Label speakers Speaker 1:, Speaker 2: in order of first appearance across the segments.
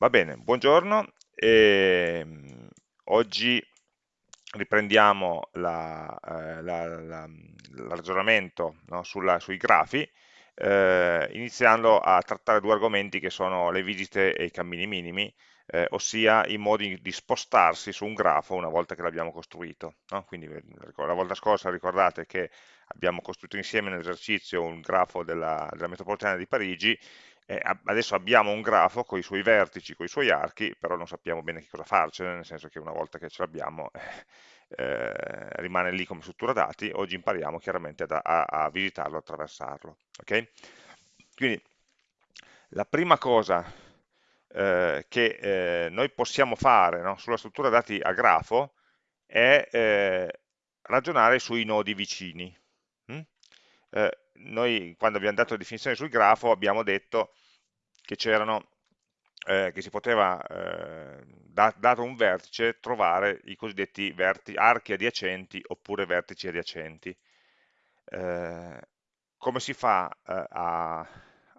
Speaker 1: Va bene, buongiorno. Ehm, oggi riprendiamo la, eh, la- la- ragionamento no, sui grafi, eh, iniziando a trattare due argomenti che sono le visite e i cammini minimi, eh, ossia i modi di spostarsi su un grafo una volta che l'abbiamo costruito. no? Quindi eh, la volta scorsa ricordate che abbiamo costruito insieme nell'esercizio un grafo della, della metropolitana di Parigi eh, adesso abbiamo un grafo con i suoi vertici, con i suoi archi, però non sappiamo bene che cosa farcene, nel senso che una volta che ce l'abbiamo eh, eh rimane lì come struttura dati, oggi impariamo chiaramente a, a, a visitarlo, attraversarlo. Okay? Quindi la prima cosa eh, che eh, noi possiamo fare no, sulla struttura dati a grafo è eh, ragionare sui nodi vicini. Mm? Noi quando abbiamo dato la definizione sul grafo abbiamo detto che c'erano eh, che si poteva, eh, da, dato un vertice, trovare i cosiddetti archi adiacenti oppure vertici adiacenti. Eh, come si fa eh, a,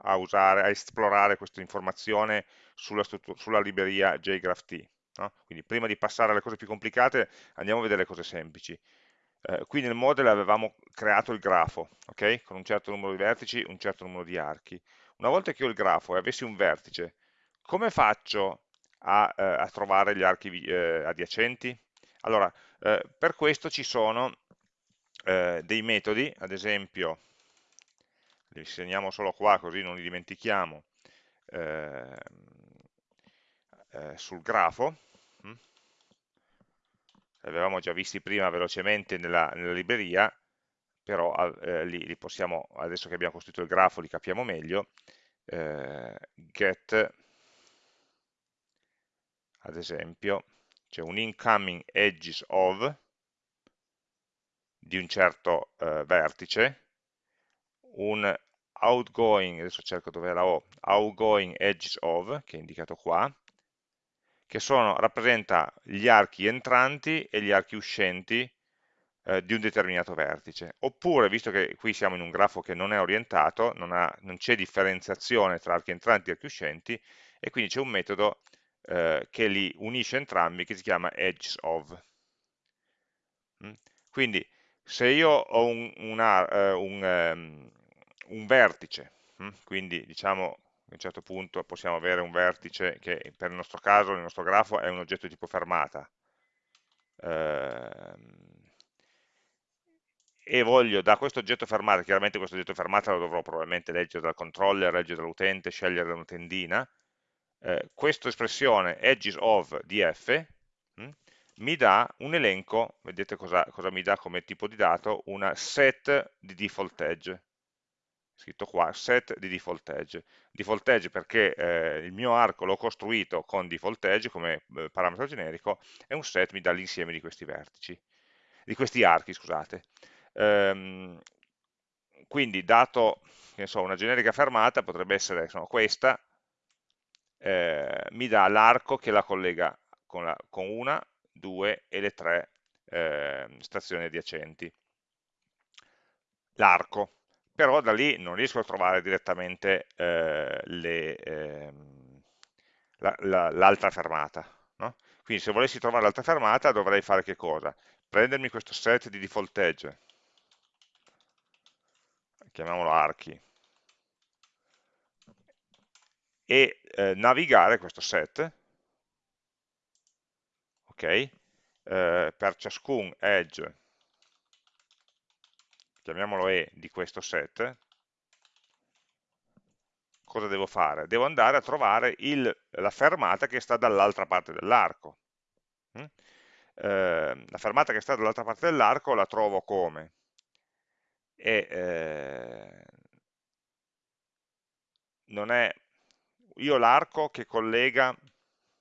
Speaker 1: a, usare, a esplorare questa informazione sulla, sulla libreria JGraphT? No? Quindi prima di passare alle cose più complicate andiamo a vedere le cose semplici. Eh, qui nel model avevamo creato il grafo, okay? con un certo numero di vertici, un certo numero di archi. Una volta che ho il grafo e avessi un vertice, come faccio a, eh, a trovare gli archi eh, adiacenti? Allora, eh, per questo ci sono eh, dei metodi, ad esempio, li segniamo solo qua così non li dimentichiamo, ehm, eh, sul grafo? Li avevamo già visti prima velocemente nella, nella libreria, però eh, li, li, possiamo, adesso che abbiamo costruito il grafo li capiamo meglio, eh, get, ad esempio, c'è un incoming edges of di un certo eh, vertice, un outgoing, adesso cerco dove la O, outgoing edges of, che è indicato qua, che sono, rappresenta gli archi entranti e gli archi uscenti eh, di un determinato vertice. Oppure, visto che qui siamo in un grafo che non è orientato, non, c'è differenziazione tra archi entranti e archi uscenti, e quindi c'è un metodo eh, che li unisce entrambi, che si chiama edges of. Mm? Quindi, se io ho un, una, uh, un, um, un vertice, mm? quindi diciamo a un certo punto possiamo avere un vertice che per il nostro caso, nel nostro grafo, è un oggetto tipo fermata. Eh, e voglio da questo oggetto fermata, chiaramente questo oggetto fermata lo dovrò probabilmente leggere dal controller, leggere dall'utente, scegliere una tendina, eh, questa espressione edges of di hm, mi dà un elenco, vedete cosa, cosa mi dà come tipo di dato, una set di default edge, scritto qua, set di default edge. Default edge perché eh, il mio arco l'ho costruito con default edge come eh, parametro generico e un set mi dà l'insieme di questi vertici, di questi archi, scusate. Ehm, quindi dato so, una generica fermata potrebbe essere insomma, questa, eh, mi dà l'arco che la collega con, la, con, una, due e le tre eh, stazioni adiacenti. L'arco, però da lì non riesco a trovare direttamente eh, ehm, l'altra la, la, fermata. No? Quindi se volessi trovare l'altra fermata dovrei fare che cosa? Prendermi questo set di default edge, chiamiamolo archi, e eh, navigare questo set, ok? Eh, per ciascun edge chiamiamolo E di questo set, cosa devo fare? Devo andare a trovare il, la fermata che sta dall'altra parte dell'arco. Eh, la fermata che sta dall'altra parte dell'arco la trovo come? E, eh, non è io l'arco che collega,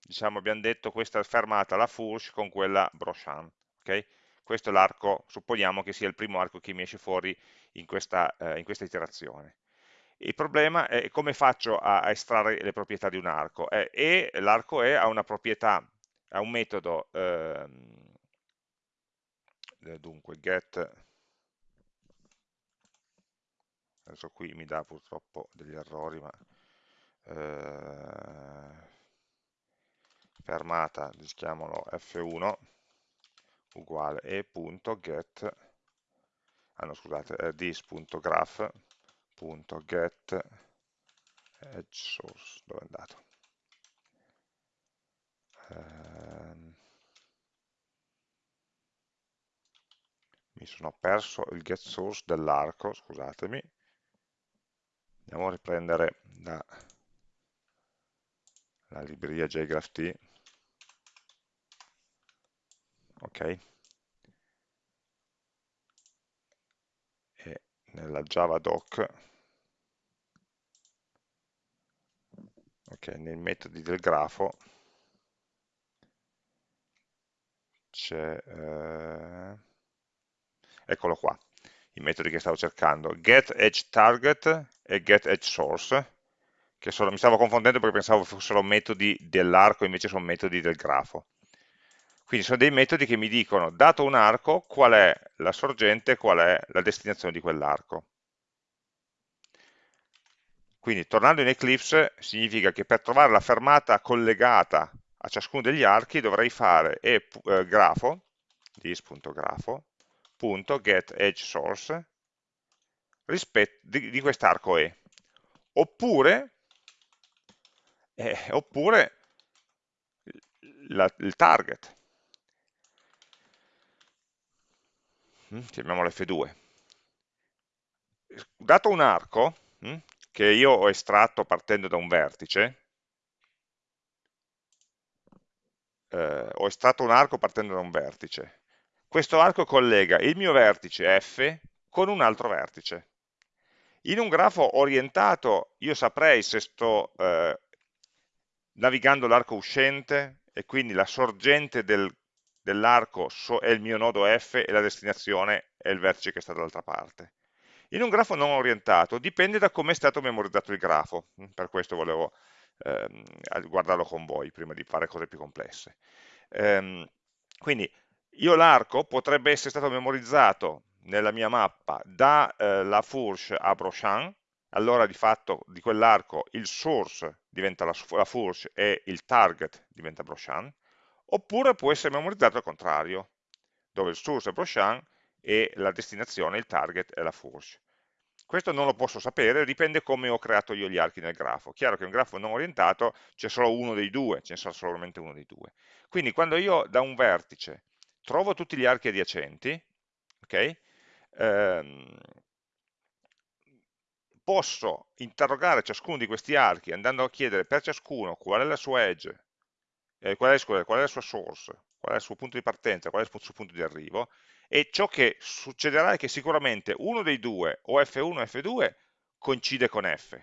Speaker 1: diciamo abbiamo detto questa fermata la Fourche con quella Brochamp, ok? Questo è l'arco, supponiamo che sia il primo arco che mi esce fuori in questa, eh, in questa iterazione. Il problema è come faccio a, a estrarre le proprietà di un arco. Eh, e l'arco E ha una proprietà, ha un metodo, ehm, eh, dunque get, adesso qui mi dà purtroppo degli errori, ma eh, fermata, chiamiamolo f1, uguale e.get, ah no scusate, eh, this.graph.get edge source, dove è andato? Um, mi sono perso il get source dell'arco, scusatemi, andiamo a riprendere da la libreria JGraphT, ok, e nella Java doc, ok, nei metodi del grafo c'è, eh, eccolo qua, i metodi che stavo cercando, get edge target e get edge source, che sono, mi stavo confondendo perché pensavo fossero metodi dell'arco, invece sono metodi del grafo. Quindi sono dei metodi che mi dicono, dato un arco, qual è la sorgente, qual è la destinazione di quell'arco. Quindi tornando in Eclipse significa che per trovare la fermata collegata a ciascuno degli archi dovrei fare e, eh, grafo, this.grafo.getEdgeSource di, di quest'arco E. Oppure, eh, oppure la, il target. Chiamiamolo F2. Dato un arco, mm, che io ho estratto partendo da un vertice, eh, ho estratto un arco partendo da un vertice. Questo arco collega il mio vertice F con un altro vertice. In un grafo orientato io saprei se sto eh, navigando l'arco uscente e quindi la sorgente del, dell'arco so, è il mio nodo F e la destinazione è il vertice che sta dall'altra parte. In un grafo non orientato dipende da come è stato memorizzato il grafo, per questo volevo ehm, guardarlo con voi prima di fare cose più complesse. Ehm, quindi io l'arco potrebbe essere stato memorizzato nella mia mappa dalla eh, Fourche a Brochan, allora di fatto di quell'arco il source diventa la, la Fourche e il target diventa Brochan, oppure può essere memorizzato al contrario, dove il source è Brochan e la destinazione, il target è la Fourche. Questo non lo posso sapere, dipende come ho creato io gli archi nel grafo. Chiaro che un grafo non orientato c'è solo uno dei due, ce ne sarà solamente uno dei due. Quindi quando io da un vertice trovo tutti gli archi adiacenti, okay, ehm, posso interrogare ciascuno di questi archi andando a chiedere per ciascuno qual è la sua edge, eh, qual, è, scusa, qual è la sua source, qual è il suo punto di partenza, qual è il suo punto di arrivo, e ciò che succederà è che sicuramente uno dei due, o F1 o F2, coincide con F,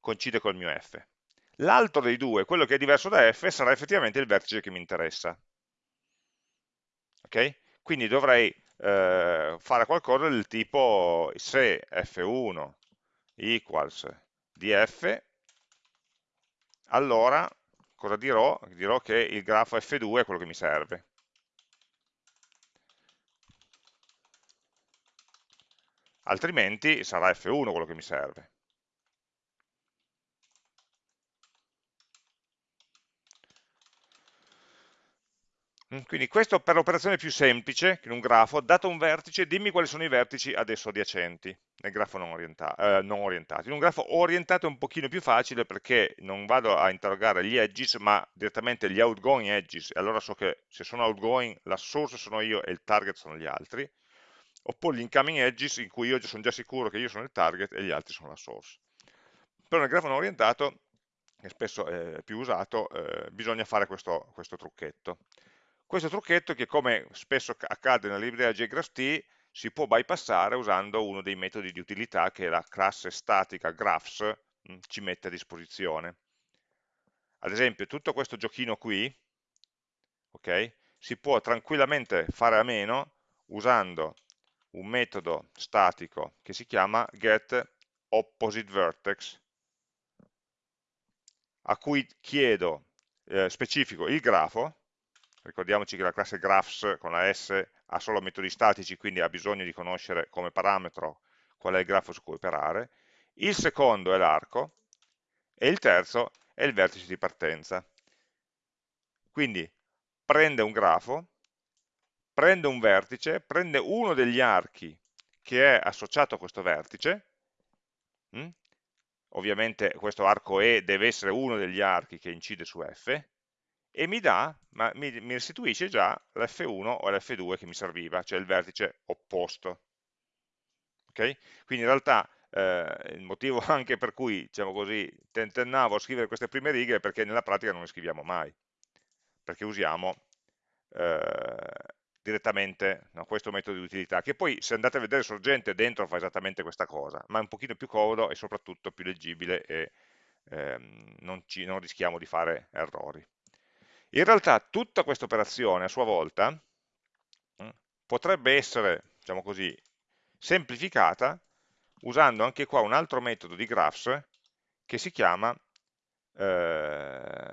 Speaker 1: coincide col mio F. L'altro dei due, quello che è diverso da F, sarà effettivamente il vertice che mi interessa. Ok? Quindi dovrei eh, fare qualcosa del tipo se F1 equals df, allora cosa dirò? Dirò che il grafo F2 è quello che mi serve. altrimenti sarà F1 quello che mi serve. Quindi questo per l'operazione più semplice, in un grafo, dato un vertice, dimmi quali sono i vertici adesso adiacenti, nel grafo non, orienta eh, non orientato. In un grafo orientato è un pochino più facile perché non vado a interrogare gli edges, ma direttamente gli outgoing edges, e allora so che se sono outgoing la source sono io e il target sono gli altri oppure gli incoming edges in cui io sono già sicuro che io sono il target e gli altri sono la source. Però nel grafo non orientato, che spesso è più usato, eh, bisogna fare questo, questo trucchetto. Questo trucchetto che come spesso accade nella libreria JGraphT si può bypassare usando uno dei metodi di utilità che la classe statica graphs ci mette a disposizione. Ad esempio tutto questo giochino qui okay, si può tranquillamente fare a meno usando un metodo statico che si chiama getOppositeVertex a cui chiedo, eh, specifico il grafo, ricordiamoci che la classe graphs con la S ha solo metodi statici, quindi ha bisogno di conoscere come parametro qual è il grafo su cui operare, il secondo è l'arco, e il terzo e il vertice di partenza. Quindi prende un grafo, prende un vertice, prende uno degli archi che è associato a questo vertice, hm? ovviamente questo arco E deve essere uno degli archi che incide su F, e mi dà, mi, mi restituisce già l'F1 o l'F2 che mi serviva, cioè il vertice opposto. Okay? Quindi in realtà eh, il motivo anche per cui, diciamo così, tentennavo a scrivere queste prime righe è perché nella pratica non le scriviamo mai, perché usiamo eh, direttamente no, questo metodo di utilità, che poi se andate a vedere sorgente dentro fa esattamente questa cosa, ma è un pochino più comodo e soprattutto più leggibile e ehm, non, ci, non rischiamo di fare errori. In realtà tutta questa operazione a sua volta mm, potrebbe essere, diciamo così, semplificata usando anche qua un altro metodo di graphs che si chiama eh,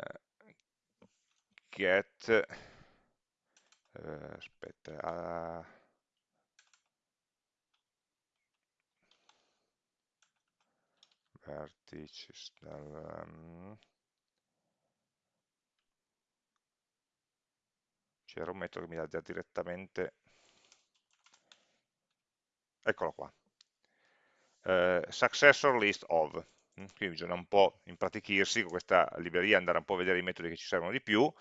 Speaker 1: get eh, aspetta uh, vertices dal, um, c'era un metodo che mi dà direttamente eccolo qua eh, successor list of mm, quindi bisogna un po' impratichirsi con questa libreria andare un po' a vedere i metodi che ci servono di più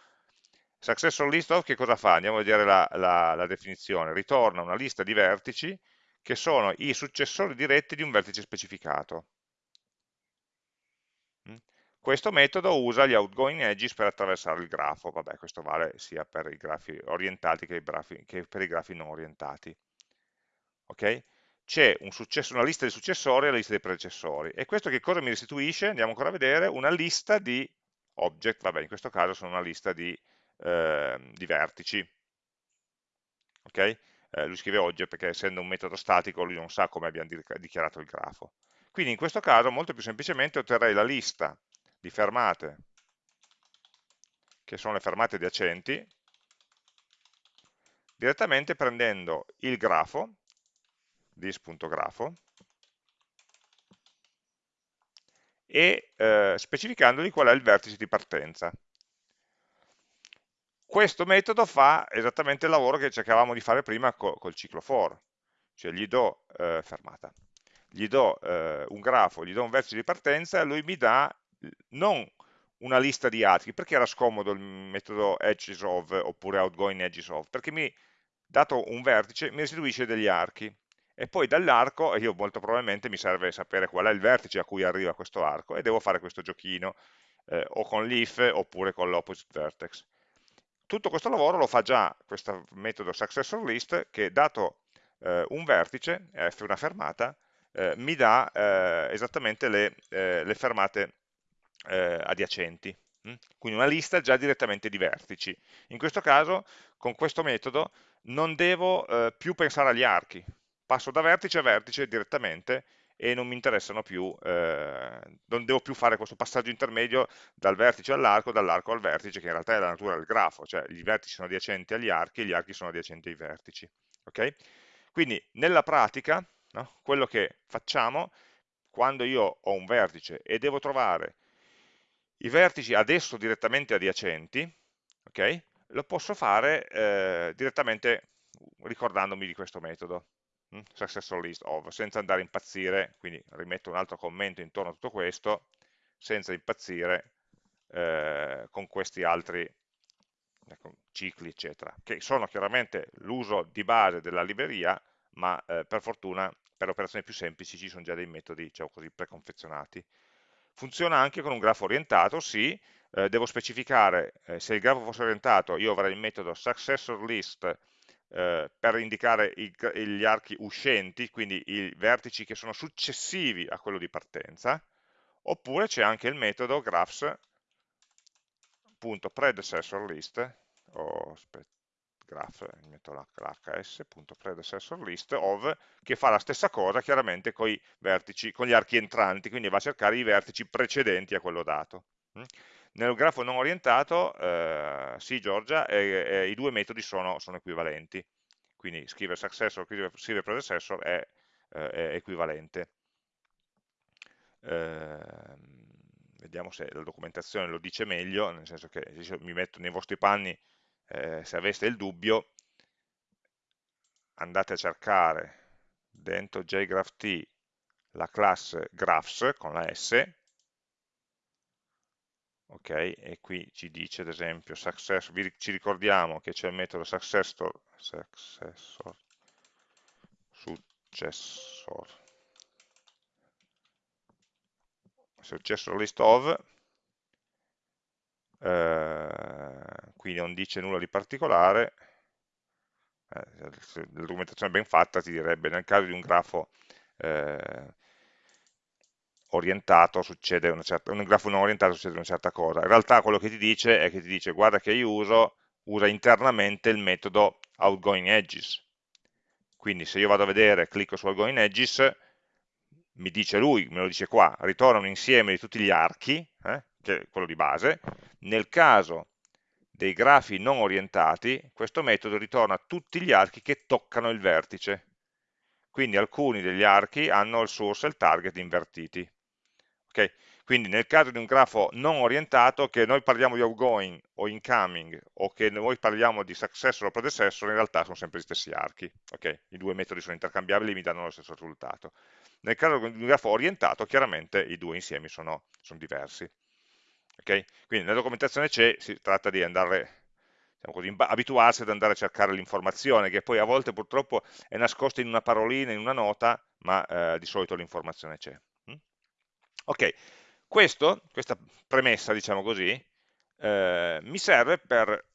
Speaker 1: Successor list of che cosa fa? Andiamo a vedere la, la, la definizione. Ritorna una lista di vertici che sono i successori diretti di un vertice specificato. Questo metodo usa gli outgoing edges per attraversare il grafo, vabbè questo vale sia per i grafi orientati che, grafi, che per i grafi non orientati. Okay? C'è un una lista di successori e una lista di predecessori, e questo che cosa mi restituisce? Andiamo ancora a vedere, una lista di object, vabbè in questo caso sono una lista di eh, di vertici. Okay? Eh, lui scrive oggi perché essendo un metodo statico lui non sa come abbiamo dichiarato il grafo. Quindi in questo caso molto più semplicemente otterrei la lista di fermate, che sono le fermate adiacenti, direttamente prendendo il grafo, dis.grafo, e eh, specificandogli qual è il vertice di partenza. Questo metodo fa esattamente il lavoro che cercavamo di fare prima co col ciclo for, cioè gli do eh, fermata, gli do eh, un grafo, gli do un vertice di partenza e lui mi dà non una lista di archi, perché era scomodo il metodo edges of oppure outgoing edges of? Perché mi, dato un vertice, mi restituisce degli archi, e poi dall'arco, io molto probabilmente mi serve sapere qual è il vertice a cui arriva questo arco, e devo fare questo giochino, eh, o con l'if oppure con l'opposite vertex tutto questo lavoro lo fa già questo metodo successor list che dato eh, un vertice, f una fermata, eh, mi dà eh, esattamente le, eh, le fermate eh, adiacenti. Hm? Quindi una lista già direttamente di vertici. In questo caso, con questo metodo, non devo eh, più pensare agli archi. Passo da vertice a vertice direttamente e non mi interessano più, eh, non devo più fare questo passaggio intermedio dal vertice all'arco, dall'arco al vertice, che in realtà è la natura del grafo, cioè i vertici sono adiacenti agli archi e gli archi sono adiacenti ai vertici. Okay? Quindi nella pratica, no, quello che facciamo, quando io ho un vertice e devo trovare i vertici adesso direttamente adiacenti, okay, lo posso fare eh, direttamente ricordandomi di questo metodo. Mm, successor list of, senza andare a impazzire, quindi rimetto un altro commento intorno a tutto questo, senza impazzire eh, con questi altri ecco, cicli, eccetera, che sono chiaramente l'uso di base della libreria, ma eh, per fortuna per operazioni più semplici ci sono già dei metodi, diciamo così, preconfezionati. Funziona anche con un grafo orientato, sì, eh, devo specificare, eh, se il grafo fosse orientato, io avrei il metodo successorList eh, per indicare i, gli archi uscenti, quindi i vertici che sono successivi a quello di partenza, oppure c'è anche il metodo graphs.predecessorList, o aspetta, graph, metto l'hs.predecessorList of, che fa la stessa cosa chiaramente con i vertici, con gli archi entranti, quindi va a cercare i vertici precedenti a quello dato. Mm? Nel grafo non orientato, eh, sì Giorgia, eh, eh, i due metodi sono, sono, equivalenti, quindi scrivere successor, scrivere predecessor è, eh, è equivalente. Ehm, vediamo se la documentazione lo dice meglio, nel senso che mi metto nei vostri panni, eh, se aveste il dubbio, andate a cercare dentro jgraph.t la classe graphs con la S, ok, e qui ci dice ad esempio success, ci ricordiamo che c'è il metodo successor, successor, successor, successor list of, eh, qui non dice nulla di particolare, eh, la documentazione ben fatta ti direbbe nel caso di un grafo eh, orientato succede una certa, un grafo non orientato succede una certa cosa. In realtà quello che ti dice è che ti dice guarda che io uso, usa internamente il metodo outgoing edges. Quindi se io vado a vedere, clicco su outgoing edges, mi dice lui, me lo dice qua, ritorna un insieme di tutti gli archi, eh, che è quello di base. Nel caso dei grafi non orientati, questo metodo ritorna tutti gli archi che toccano il vertice. Quindi alcuni degli archi hanno il source e il target invertiti. Okay? Quindi nel caso di un grafo non orientato, che noi parliamo di outgoing o incoming, o che noi parliamo di successor o predecessor, in realtà sono sempre gli stessi archi. Okay? I due metodi sono intercambiabili e mi danno lo stesso risultato. Nel caso di un grafo orientato, chiaramente i due insiemi sono, sono diversi. Okay? Quindi nella documentazione c'è, si tratta di andare così, abituarsi ad andare a cercare l'informazione, che poi a volte purtroppo è nascosta in una parolina, in una nota, ma eh, di solito l'informazione c'è. Ok, questo, questa premessa, diciamo così, eh, mi serve per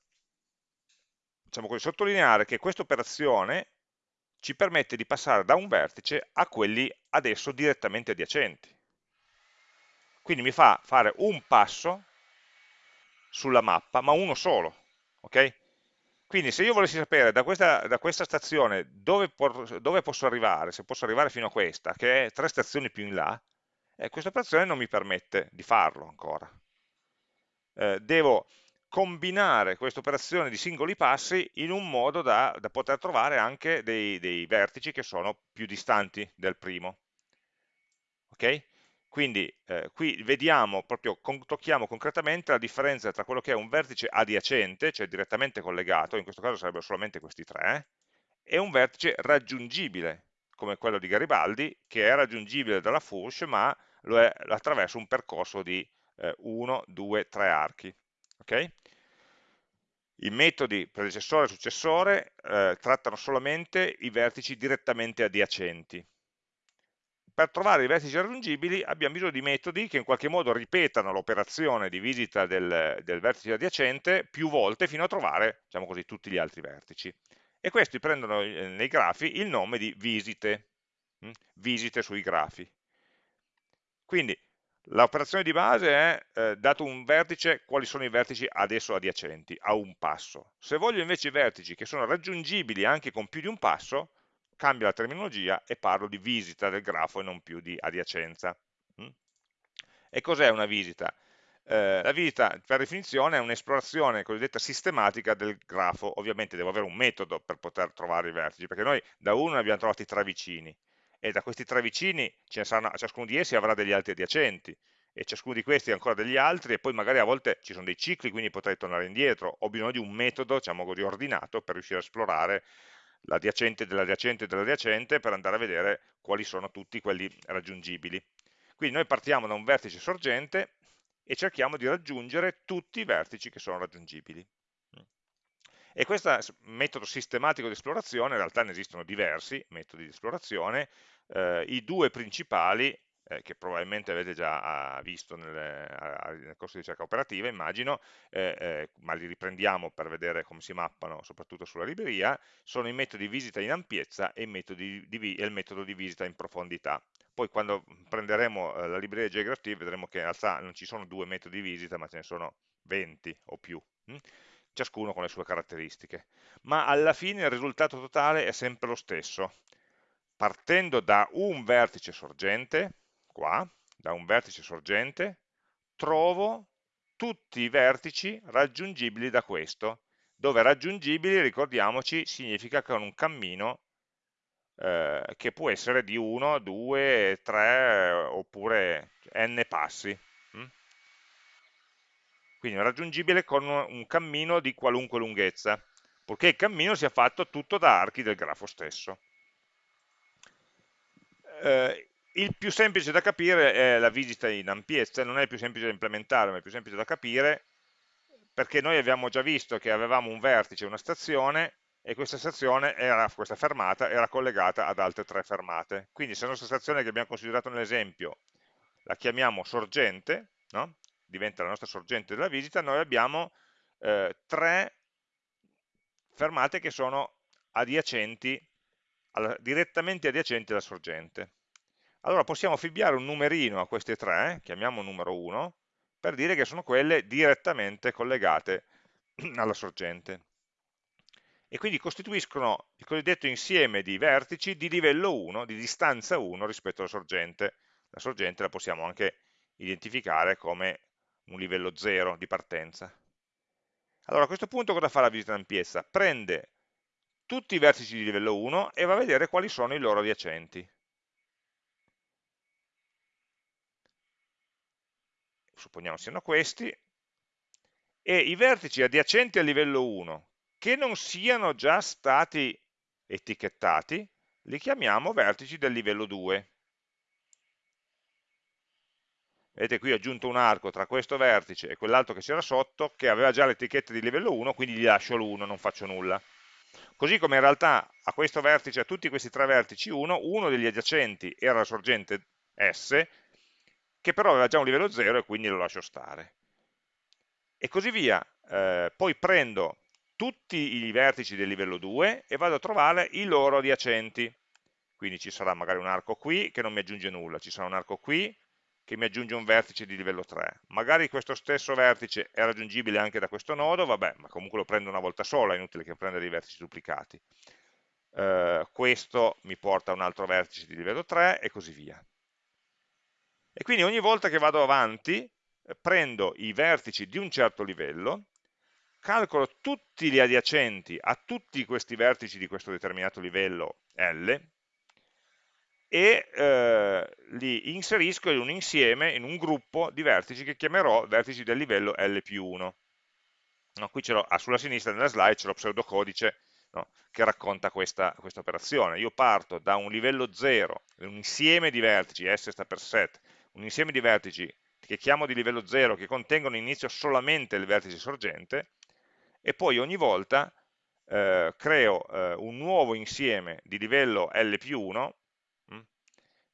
Speaker 1: diciamo così, sottolineare che questa operazione ci permette di passare da un vertice a quelli adesso direttamente adiacenti. Quindi mi fa fare un passo sulla mappa, ma uno solo. Okay? Quindi se io volessi sapere da questa, da questa stazione dove, dove, posso arrivare, se posso arrivare fino a questa, che è tre stazioni più in là, eh, questa operazione non mi permette di farlo ancora. Eh, devo combinare questa operazione di singoli passi in un modo da, da poter trovare anche dei, dei, vertici che sono più distanti del primo. Ok? Quindi eh, qui vediamo, proprio con, tocchiamo concretamente la differenza tra quello che è un vertice adiacente, cioè direttamente collegato, in questo caso sarebbero solamente questi tre, e un vertice raggiungibile, come quello di Garibaldi, che è raggiungibile dalla Fush, ma lo è attraverso un percorso di 1, 2, 3 archi. Okay? I metodi predecessore e successore eh, trattano solamente i vertici direttamente adiacenti. Per trovare i vertici raggiungibili abbiamo bisogno di metodi che in qualche modo ripetano l'operazione di visita del, del, vertice adiacente più volte fino a trovare diciamo così, tutti gli altri vertici. E questi prendono eh, nei grafi il nome di visite, hm? visite sui grafi. Quindi l'operazione di base è, eh, dato un vertice, quali sono i vertici adesso adiacenti, a un passo. Se voglio invece i vertici che sono raggiungibili anche con più di un passo, cambio la terminologia e parlo di visita del grafo e non più di adiacenza. Mm? E cos'è una visita? Eh, la visita, per definizione, è un'esplorazione cosiddetta sistematica del grafo. Ovviamente devo avere un metodo per poter trovare i vertici, perché noi da uno ne abbiamo trovati tre vicini e da questi tre vicini saranno, ciascuno di essi avrà degli altri adiacenti. E ciascuno di questi ancora degli altri e poi magari a volte ci sono dei cicli quindi potrei tornare indietro. Ho bisogno di un metodo diciamo così ordinato per riuscire a esplorare l'adiacente dell'adiacente dell'adiacente per andare a vedere quali sono tutti quelli raggiungibili. Quindi noi partiamo da un vertice sorgente e cerchiamo di raggiungere tutti i vertici che sono raggiungibili e questo metodo sistematico di esplorazione, in realtà ne esistono diversi metodi di esplorazione, eh, i due principali, eh, che probabilmente avete già ah, visto nelle, nel corso di ricerca operativa, immagino, eh, eh, ma li riprendiamo per vedere come si mappano, soprattutto sulla libreria, sono i metodi di visita in ampiezza e, di, di, e il metodo di visita in profondità poi quando prenderemo eh, la libreria JGraphT vedremo che in realtà non ci sono due metodi di visita ma ce ne sono 20 o più hm? Ciascuno con le sue caratteristiche, ma alla fine il risultato totale è sempre lo stesso. Partendo da un vertice sorgente, qua, da un vertice sorgente, trovo tutti i vertici raggiungibili da questo, dove raggiungibili, ricordiamoci, significa che è un cammino eh, che può essere di 1, 2, 3 oppure n passi. Hm? Quindi è raggiungibile con un cammino di qualunque lunghezza, purché il cammino sia fatto tutto da archi del grafo stesso. Eh, il più semplice da capire è la visita in ampiezza, non è il più semplice da implementare, ma è il più semplice da capire, perché noi abbiamo già visto che avevamo un vertice, una stazione, e questa stazione, era, questa fermata, era collegata ad altre tre fermate. Quindi se la nostra stazione che abbiamo considerato nell'esempio la chiamiamo sorgente, no? Diventa la nostra sorgente della visita, noi abbiamo eh, tre fermate che sono adiacenti, alla, direttamente adiacenti alla sorgente. Allora possiamo affibbiare un numerino a queste tre, chiamiamo numero 1, per dire che sono quelle direttamente collegate alla sorgente. E quindi costituiscono il cosiddetto insieme di vertici di livello 1, di distanza 1 rispetto alla sorgente. La sorgente la possiamo anche identificare come un livello 0 di partenza. Allora a questo punto cosa fa la visita d'ampiezza? Prende tutti i vertici di livello 1 e va a vedere quali sono i loro adiacenti. supponiamo siano questi, e i vertici adiacenti al livello 1 che non siano già stati etichettati, li chiamiamo vertici del livello 2. Vedete qui ho aggiunto un arco tra questo vertice e quell'altro che c'era sotto, che aveva già l'etichetta di livello 1, quindi gli lascio l'1, non faccio nulla. Così come in realtà a questo vertice, a tutti questi tre vertici 1, uno degli adiacenti era la sorgente S, che però aveva già un livello 0 e quindi lo lascio stare. E così via. Eh, poi prendo tutti i vertici del livello 2 e vado a trovare i loro adiacenti. Quindi ci sarà magari un arco qui che non mi aggiunge nulla, ci sarà un arco qui che mi aggiunge un vertice di livello 3. Magari questo stesso vertice è raggiungibile anche da questo nodo, vabbè, ma comunque lo prendo una volta sola, è inutile che prenda dei vertici duplicati. Eh, questo mi porta a un altro vertice di livello 3 e così via. E quindi ogni volta che vado avanti eh, prendo i vertici di un certo livello, calcolo tutti gli adiacenti a tutti questi vertici di questo determinato livello L e eh, li inserisco in un insieme, in un gruppo di vertici che chiamerò vertici del livello L più 1. No, qui ah, sulla sinistra nella slide c'è lo pseudocodice no, che racconta questa, questa operazione. Io parto da un livello 0, un insieme di vertici, S sta per set, un insieme di vertici che chiamo di livello 0 che contengono inizio solamente il vertice sorgente e poi ogni volta eh, creo eh, un nuovo insieme di livello L più 1 hm,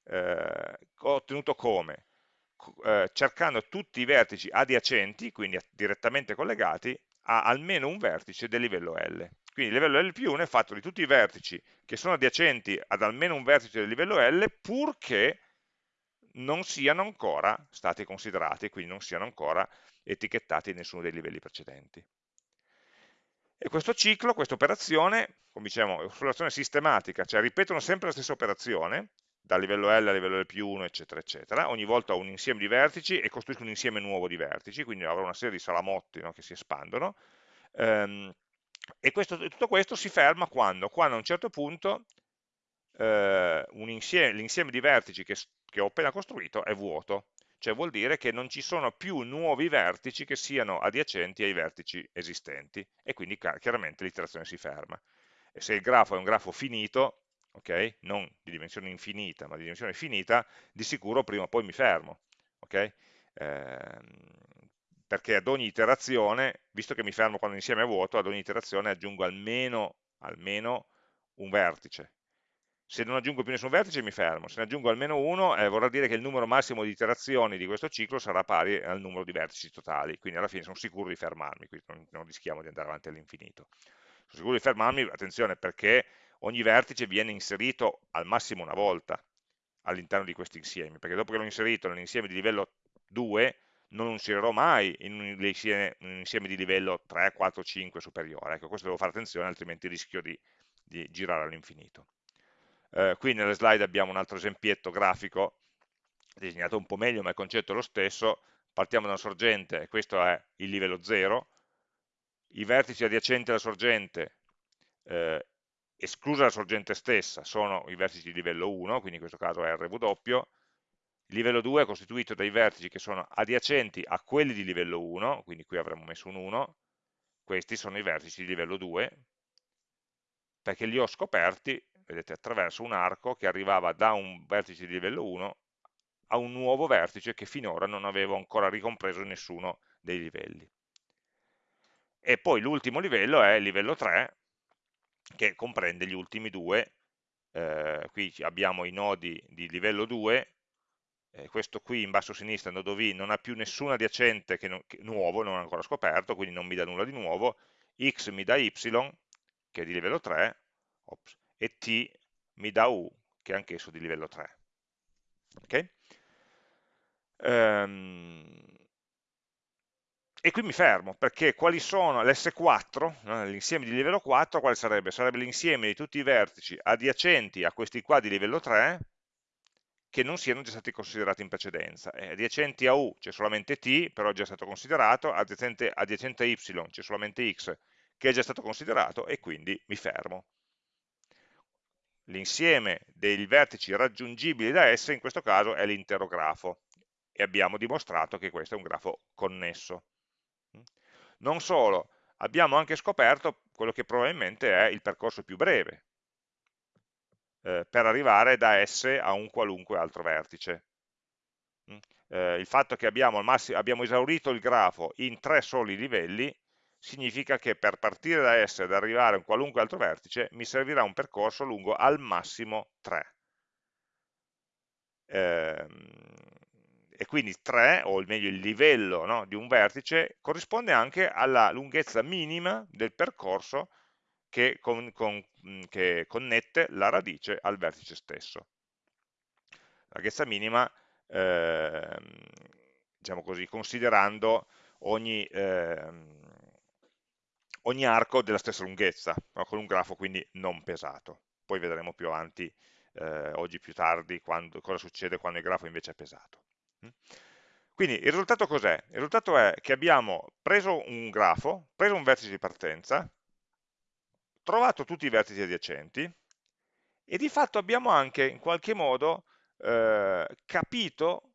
Speaker 1: eh, ottenuto come? Eh, cercando tutti i vertici adiacenti, quindi direttamente collegati, a almeno un vertice del livello L. Quindi il livello L più 1 è fatto di tutti i vertici che sono adiacenti ad almeno un vertice del livello L, purché non siano ancora stati considerati, quindi non siano ancora etichettati in nessuno dei livelli precedenti. E questo ciclo, questa operazione, come diciamo, è un'operazione sistematica, cioè ripetono sempre la stessa operazione, dal livello L al livello L più 1, eccetera, eccetera. Ogni volta ho un insieme di vertici e costruisco un insieme nuovo di vertici, quindi avrò una serie di salamotti no, che si espandono. Um, e questo, tutto questo si ferma quando? Quando a un certo punto eh, l'insieme di vertici che, che ho appena costruito è vuoto, cioè vuol dire che non ci sono più nuovi vertici che siano adiacenti ai vertici esistenti e quindi chiaramente l'iterazione si ferma. E se il grafo è un grafo finito, okay, non di dimensione infinita, ma di dimensione finita, di sicuro prima o poi mi fermo. Okay? Eh, perché ad ogni iterazione, visto che mi fermo quando l'insieme è vuoto, ad ogni iterazione aggiungo almeno, almeno un vertice, se non aggiungo più nessun vertice mi fermo, se ne aggiungo almeno uno eh, vorrà dire che il numero massimo di iterazioni di questo ciclo sarà pari al numero di vertici totali, quindi alla fine sono sicuro di fermarmi, quindi non, non rischiamo di andare avanti all'infinito. Sono sicuro di fermarmi, attenzione, perché ogni vertice viene inserito al massimo una volta all'interno di questi insiemi, perché dopo che l'ho inserito nell'insieme di livello 2 non lo inserirò mai in un insieme, un insieme, di livello 3, 4, 5 superiore. Ecco, questo devo fare attenzione, altrimenti rischio di, di girare all'infinito. Eh, qui nelle slide abbiamo un altro esempietto grafico, disegnato un po' meglio, ma il concetto è lo stesso. Partiamo da una sorgente, questo è il livello 0. I vertici adiacenti alla sorgente, eh, esclusa la sorgente stessa, sono i vertici di livello 1, quindi in questo caso RW. Il livello 2 è costituito dai vertici che sono adiacenti a quelli di livello 1, quindi qui avremmo messo un 1, questi sono i vertici di livello 2, perché li ho scoperti, vedete, attraverso un arco che arrivava da un vertice di livello 1 a un nuovo vertice che finora non avevo ancora ricompreso in nessuno dei livelli. E poi l'ultimo livello è il livello 3, che comprende gli ultimi due, eh, qui abbiamo i nodi di livello 2, eh, questo qui in basso a sinistra, nodo V, non ha più nessun adiacente che non, che, nuovo, non ancora scoperto, quindi non mi dà nulla di nuovo, x mi dà y, che è di livello 3, ops, e t mi dà u, che è anch'esso di livello 3. Okay? Um, e qui mi fermo, perché quali sono l'S4, no, l'insieme di livello 4, quale sarebbe? Sarebbe l'insieme di tutti i vertici adiacenti a questi qua di livello 3, che non siano già stati considerati in precedenza. Eh, adiacenti a U c'è solamente T, però è già stato considerato, adiacente, adiacente a Y c'è solamente X, che è già stato considerato, e quindi mi fermo. L'insieme dei vertici raggiungibili da S in questo caso è l'intero grafo, e abbiamo dimostrato che questo è un grafo connesso. Non solo, abbiamo anche scoperto quello che probabilmente è il percorso più breve, eh, per arrivare da S a un qualunque altro vertice. Mm? Eh, il fatto che abbiamo, abbiamo, esaurito il grafo in tre soli livelli significa che per partire da S ed arrivare a un qualunque altro vertice mi servirà un percorso lungo al massimo 3. Eh, e quindi 3, o meglio il livello no, di un vertice, corrisponde anche alla lunghezza minima del percorso che, con, con, che connette la radice al vertice stesso. La lunghezza minima, eh, diciamo così, considerando ogni, eh, ogni, arco della stessa lunghezza, no? con un grafo quindi non pesato. Poi vedremo più avanti, eh, oggi più tardi, quando, cosa succede quando il grafo invece è pesato. Mm? Quindi il risultato cos'è? Il risultato è che abbiamo preso un grafo, preso un vertice di partenza, trovato tutti i vertici adiacenti e di fatto abbiamo anche in qualche modo eh, capito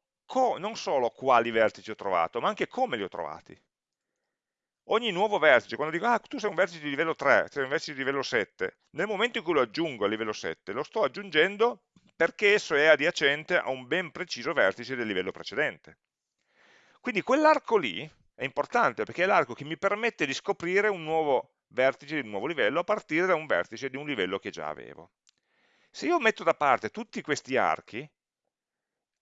Speaker 1: non solo quali vertici ho trovato, ma anche come li ho trovati. Ogni nuovo vertice, quando dico, ah, tu sei un vertice di livello 3, sei un vertice di livello 7, nel momento in cui lo aggiungo a livello 7, lo sto aggiungendo perché esso è adiacente a un ben preciso vertice del livello precedente. Quindi quell'arco lì è importante perché è l'arco che mi permette di scoprire un nuovo vertice di un nuovo livello a partire da un vertice di un livello che già avevo. Se io metto da parte tutti questi archi,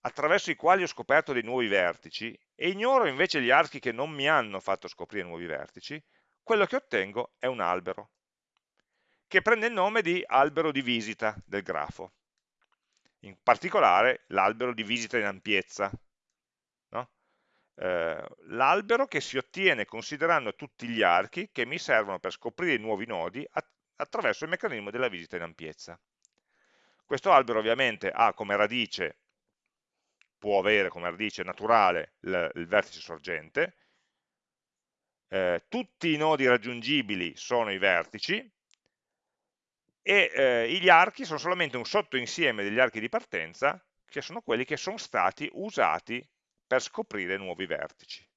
Speaker 1: attraverso i quali ho scoperto dei nuovi vertici, e ignoro invece gli archi che non mi hanno fatto scoprire nuovi vertici, quello che ottengo è un albero, che prende il nome di albero di visita del grafo in particolare l'albero di visita in ampiezza. No? Eh, l'albero che si ottiene considerando tutti gli archi che mi servono per scoprire i nuovi nodi attraverso il meccanismo della visita in ampiezza. Questo albero ovviamente ha come radice, può avere come radice naturale il, il vertice sorgente, eh, tutti i nodi raggiungibili sono i vertici, e eh, gli archi sono solamente un sottoinsieme degli archi di partenza che sono quelli che sono stati usati per scoprire nuovi vertici.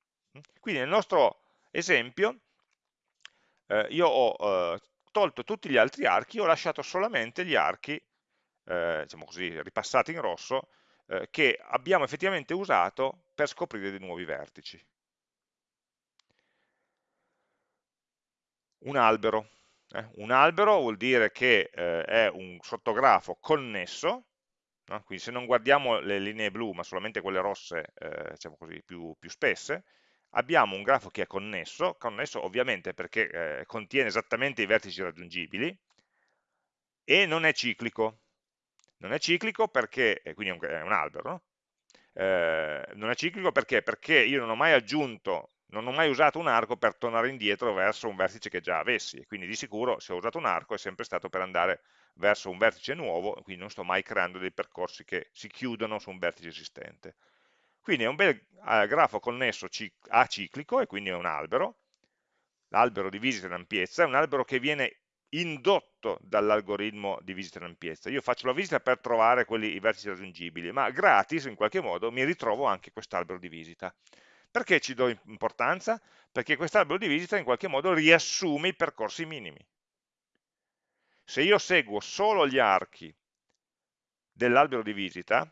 Speaker 1: Quindi nel nostro esempio eh, io ho eh, tolto tutti gli altri archi, ho lasciato solamente gli archi, eh, diciamo così, ripassati in rosso, eh, che abbiamo effettivamente usato per scoprire dei nuovi vertici. Un albero. Eh? Un albero vuol dire che eh, è un sottografo connesso, no? quindi se non guardiamo le linee blu ma solamente quelle rosse eh, diciamo così, più, più, spesse, abbiamo un grafo che è connesso, connesso ovviamente perché eh, contiene esattamente i vertici raggiungibili e non è ciclico. Non è ciclico perché, quindi è un, è un albero, no? Eh, non è ciclico perché? Perché io non ho mai aggiunto non ho mai usato un arco per tornare indietro verso un vertice che già avessi, quindi di sicuro se ho usato un arco è sempre stato per andare verso un vertice nuovo, quindi non sto mai creando dei percorsi che si chiudono su un vertice esistente. Quindi è un bel eh, grafo connesso aciclico, e quindi è un albero, l'albero di visita in ampiezza, è un albero che viene indotto dall'algoritmo di visita in ampiezza. Io faccio la visita per trovare quelli, i vertici raggiungibili, ma gratis in qualche modo mi ritrovo anche quest'albero di visita. Perché ci do importanza? Perché quest'albero di visita in qualche modo riassume i percorsi minimi. Se io seguo solo gli archi dell'albero di visita,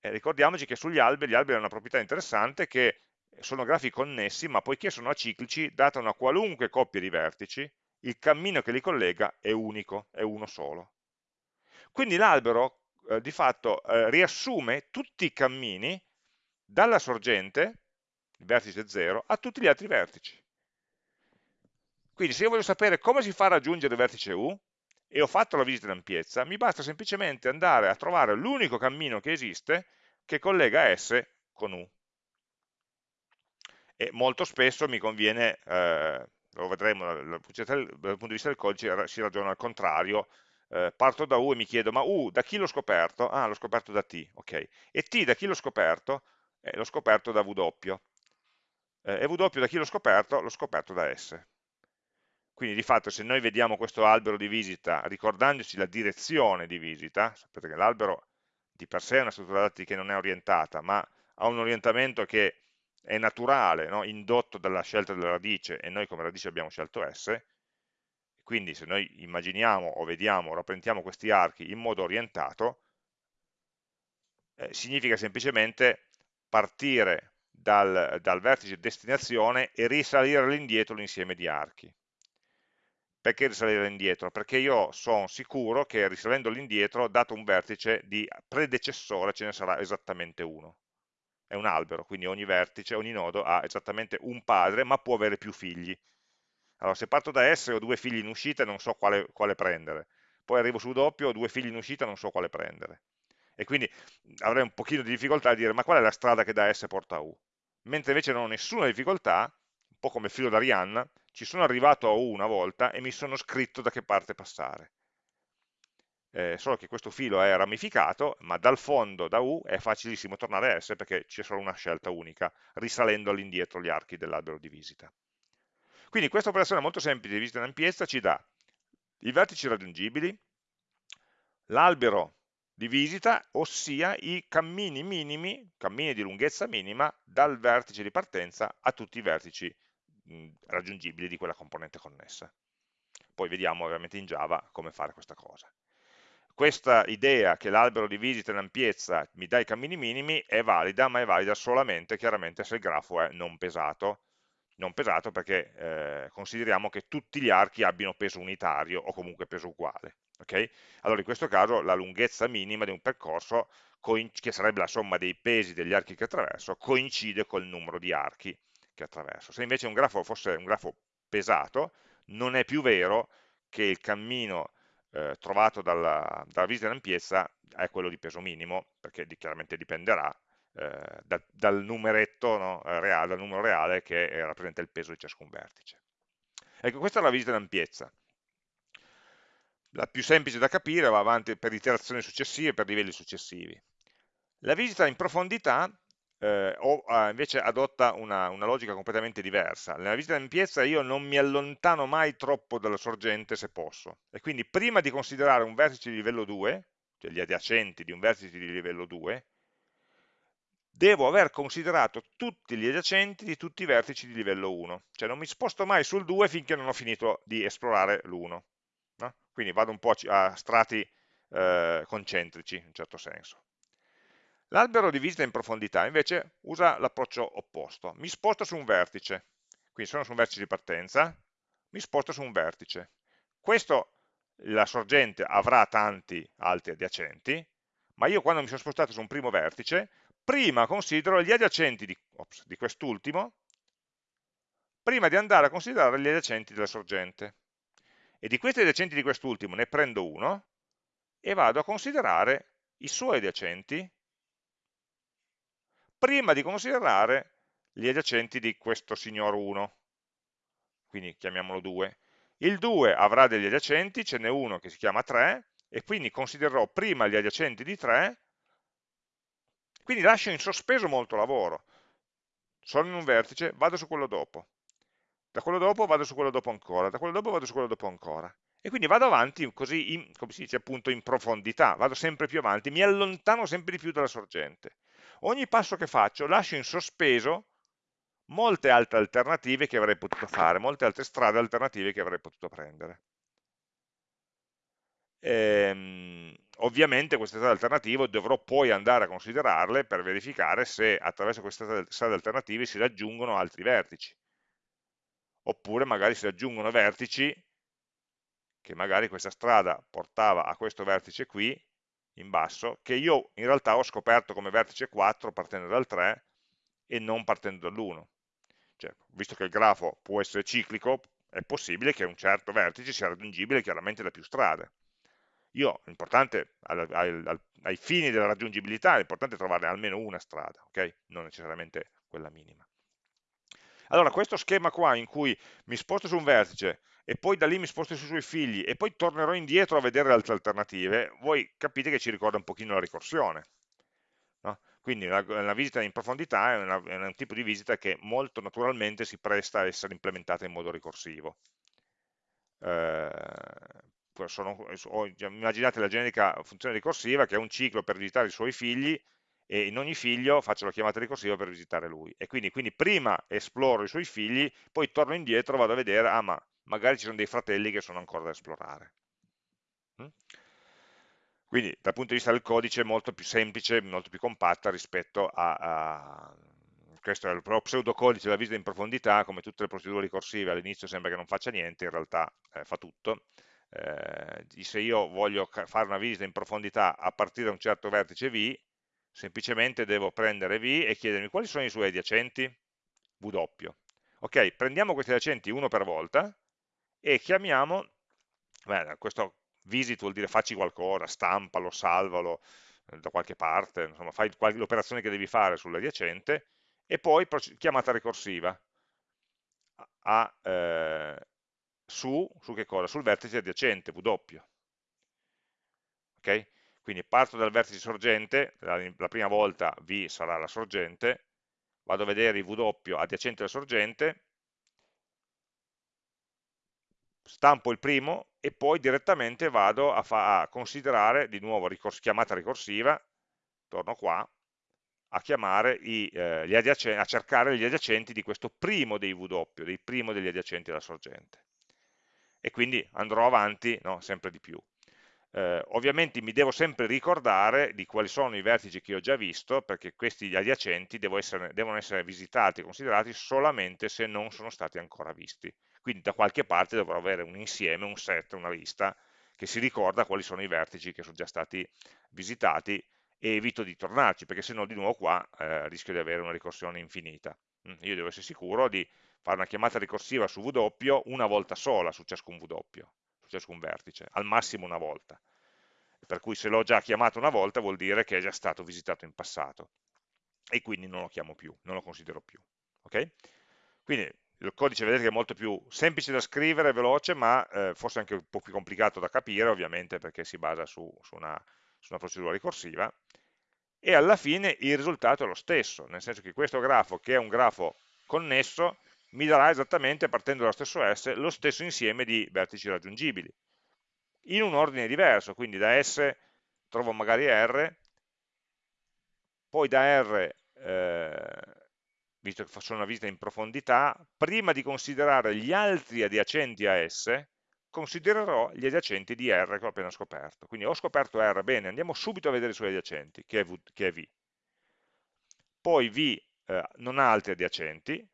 Speaker 1: eh, ricordiamoci che sugli alberi, gli alberi hanno una proprietà interessante che sono grafi connessi, ma poiché sono aciclici, data una qualunque coppia di vertici, il cammino che li collega è unico, è uno solo. Quindi l'albero eh, di fatto eh, riassume tutti i cammini dalla sorgente, il vertice 0, a tutti gli altri vertici. Quindi se io voglio sapere come si fa a raggiungere il vertice U, e ho fatto la visita in ampiezza, mi basta semplicemente andare a trovare l'unico cammino che esiste che collega S con U. E molto spesso mi conviene, eh, lo vedremo dal punto di vista del codice, si ragiona al contrario, eh, parto da U e mi chiedo, ma U da chi l'ho scoperto? Ah, l'ho scoperto da T, ok. E T da chi l'ho scoperto? Eh, l'ho scoperto da W. Eh, W da chi l'ho scoperto? L'ho scoperto da S. Quindi di fatto se noi vediamo questo albero di visita ricordandoci la direzione di visita, sapete che l'albero di per sé è una struttura dati che non è orientata, ma ha un orientamento che è naturale, no? indotto dalla scelta della radice, e noi come radice abbiamo scelto S, quindi se noi immaginiamo o vediamo rappresentiamo questi archi in modo orientato, eh, significa semplicemente partire dal, dal vertice destinazione e risalire all'indietro l'insieme di archi. Perché risalire indietro? Perché io sono sicuro che risalendo all'indietro, dato un vertice di predecessore, ce ne sarà esattamente uno. È un albero, quindi ogni vertice, ogni nodo ha esattamente un padre, ma può avere più figli. Allora, se parto da S ho due figli in uscita e non so quale, quale prendere. Poi arrivo su doppio, ho due figli in uscita e non so quale prendere. E quindi avrei un pochino di difficoltà a dire ma qual è la strada che da S porta a U? Mentre invece non ho nessuna difficoltà, un po' come il filo d'Arianna, ci sono arrivato a U una volta e mi sono scritto da che parte passare. Eh, solo che questo filo è ramificato, ma dal fondo, da U, è facilissimo tornare a S perché c'è solo una scelta unica, risalendo all'indietro gli archi dell'albero di visita. Quindi questa operazione molto semplice di visita in ampiezza ci dà i vertici raggiungibili, l'albero di visita, ossia i cammini minimi, cammini di lunghezza minima, dal vertice di partenza a tutti i vertici raggiungibili di quella componente connessa. Poi vediamo ovviamente in Java come fare questa cosa. Questa idea che l'albero di visita in ampiezza mi dà i cammini minimi è valida, ma è valida solamente chiaramente se il grafo è non pesato. Non pesato perché eh, consideriamo che tutti gli archi abbiano peso unitario o comunque peso uguale. Okay? Allora in questo caso la lunghezza minima di un percorso, che sarebbe la somma dei pesi degli archi che attraverso, coincide col numero di archi che attraverso. Se invece un grafo fosse un grafo pesato, non è più vero che il cammino eh, trovato dalla, dalla, visita ampiezza è quello di peso minimo, perché di, chiaramente dipenderà eh, da, dal numeretto no, eh, reale, dal numero reale che eh, rappresenta il peso di ciascun vertice. Ecco, questa è la visita in ampiezza. La più semplice da capire va avanti per iterazioni successive, per livelli successivi. La visita in profondità eh, o eh, invece adotta una, una, logica completamente diversa. Nella visita in piazza io non mi allontano mai troppo dalla sorgente se posso, e quindi prima di considerare un vertice di livello 2, cioè gli adiacenti di un vertice di livello 2, devo aver considerato tutti gli adiacenti di tutti i vertici di livello 1, cioè non mi sposto mai sul 2 finché non ho finito di esplorare l'1. No? Quindi vado un po' a strati eh, concentrici, in certo senso. L'albero di visita in profondità invece usa l'approccio opposto, mi sposto su un vertice, quindi sono su un vertice di partenza, mi sposto su un vertice. Questo, la sorgente avrà tanti altri adiacenti, ma io quando mi sono spostato su un primo vertice, prima considero gli adiacenti di, di quest'ultimo, prima di andare a considerare gli adiacenti della sorgente. E di questi adiacenti di quest'ultimo ne prendo uno e vado a considerare i suoi adiacenti prima di considerare gli adiacenti di questo signor 1, quindi chiamiamolo 2. Il 2 avrà degli adiacenti, ce n'è uno che si chiama 3, e quindi considererò prima gli adiacenti di 3, quindi lascio in sospeso molto lavoro. Sono in un vertice, vado su quello dopo. Da quello dopo vado su quello dopo ancora, da quello dopo vado su quello dopo ancora. E quindi vado avanti così, in, come si dice appunto, in profondità, vado sempre più avanti, mi allontano sempre di più dalla sorgente. Ogni passo che faccio lascio in sospeso molte altre alternative che avrei potuto fare, molte altre strade alternative che avrei potuto prendere. Ehm, ovviamente queste strade alternative dovrò poi andare a considerarle per verificare se attraverso queste strade alternative si raggiungono altri vertici. Oppure magari si raggiungono vertici che magari questa strada portava a questo vertice qui in basso che io in realtà ho scoperto come vertice 4 partendo dal 3 e non partendo dall'1 cioè, visto che il grafo può essere ciclico è possibile che un certo vertice sia raggiungibile chiaramente da più strade io, l'importante, ai fini della raggiungibilità, è importante trovare almeno una strada, ok? Non necessariamente quella minima. Allora, questo schema qua in cui mi sposto su un vertice e poi da lì mi sposto sui suoi figli e poi tornerò indietro a vedere le altre alternative, voi capite che ci ricorda un pochino la ricorsione. No? Quindi la, la, visita in profondità è, una, è un tipo di visita che molto naturalmente si presta a essere implementata in modo ricorsivo. Eh, sono, immaginate la generica funzione ricorsiva che è un ciclo per visitare i suoi figli e in ogni figlio faccio la chiamata ricorsiva per visitare lui. E quindi, quindi prima esploro i suoi figli, poi torno indietro, vado a vedere, ah ma magari ci sono dei fratelli che sono ancora da esplorare. Mm? Quindi dal punto di vista del codice è molto più semplice, molto più compatta rispetto a, a questo è il pseudocodice della visita in profondità, come tutte le procedure ricorsive all'inizio sembra che non faccia niente, in realtà eh, fa tutto, eh, se io voglio fare una visita in profondità a partire da un certo vertice V, semplicemente devo prendere V e chiedermi quali sono i suoi adiacenti? W. Ok, prendiamo questi adiacenti uno per volta e chiamiamo, beh, questo visit vuol dire facci qualcosa, stampalo, salvalo eh, da qualche parte, insomma fai l'operazione che devi fare sull'adiacente e poi chiamata ricorsiva a, eh, su, su che cosa? Sul vertice adiacente, W. Ok? Quindi parto dal vertice sorgente, la, la prima volta V sarà la sorgente, vado a vedere i W adiacenti alla sorgente, stampo il primo e poi direttamente vado a, a considerare, di nuovo ricors chiamata ricorsiva, torno qua, a, i, eh, a cercare gli adiacenti di questo primo dei W, dei primo degli adiacenti alla sorgente e quindi andrò avanti no, sempre di più. Eh, ovviamente mi devo sempre ricordare di quali sono i vertici che ho già visto, perché questi adiacenti essere, devono essere visitati e considerati solamente se non sono stati ancora visti. Quindi da qualche parte dovrò avere un insieme, un set, una lista, che si ricorda quali sono i vertici che sono già stati visitati e evito di tornarci, perché se no di nuovo qua eh, rischio di avere una ricorsione infinita. Mm, io devo essere sicuro di fare una chiamata ricorsiva su W una volta sola su ciascun W, su ciascun vertice, al massimo una volta. Per cui se l'ho già chiamato una volta vuol dire che è già stato visitato in passato e quindi non lo chiamo più, non lo considero più. Okay? Quindi il codice vedete che è molto più semplice da scrivere, veloce, ma eh, forse anche un po' più complicato da capire, ovviamente perché si basa su, su, una, su una procedura ricorsiva, e alla fine il risultato è lo stesso, nel senso che questo grafo, che è un grafo connesso, mi darà esattamente, partendo dallo stesso S, lo stesso insieme di vertici raggiungibili, in un ordine diverso, quindi da S trovo magari R, poi da R, eh, visto che faccio una visita in profondità, prima di considerare gli altri adiacenti a S, considererò gli adiacenti di R che ho appena scoperto. Quindi ho scoperto R, bene, andiamo subito a vedere i suoi adiacenti, che è, v. Poi V eh, non ha altri adiacenti,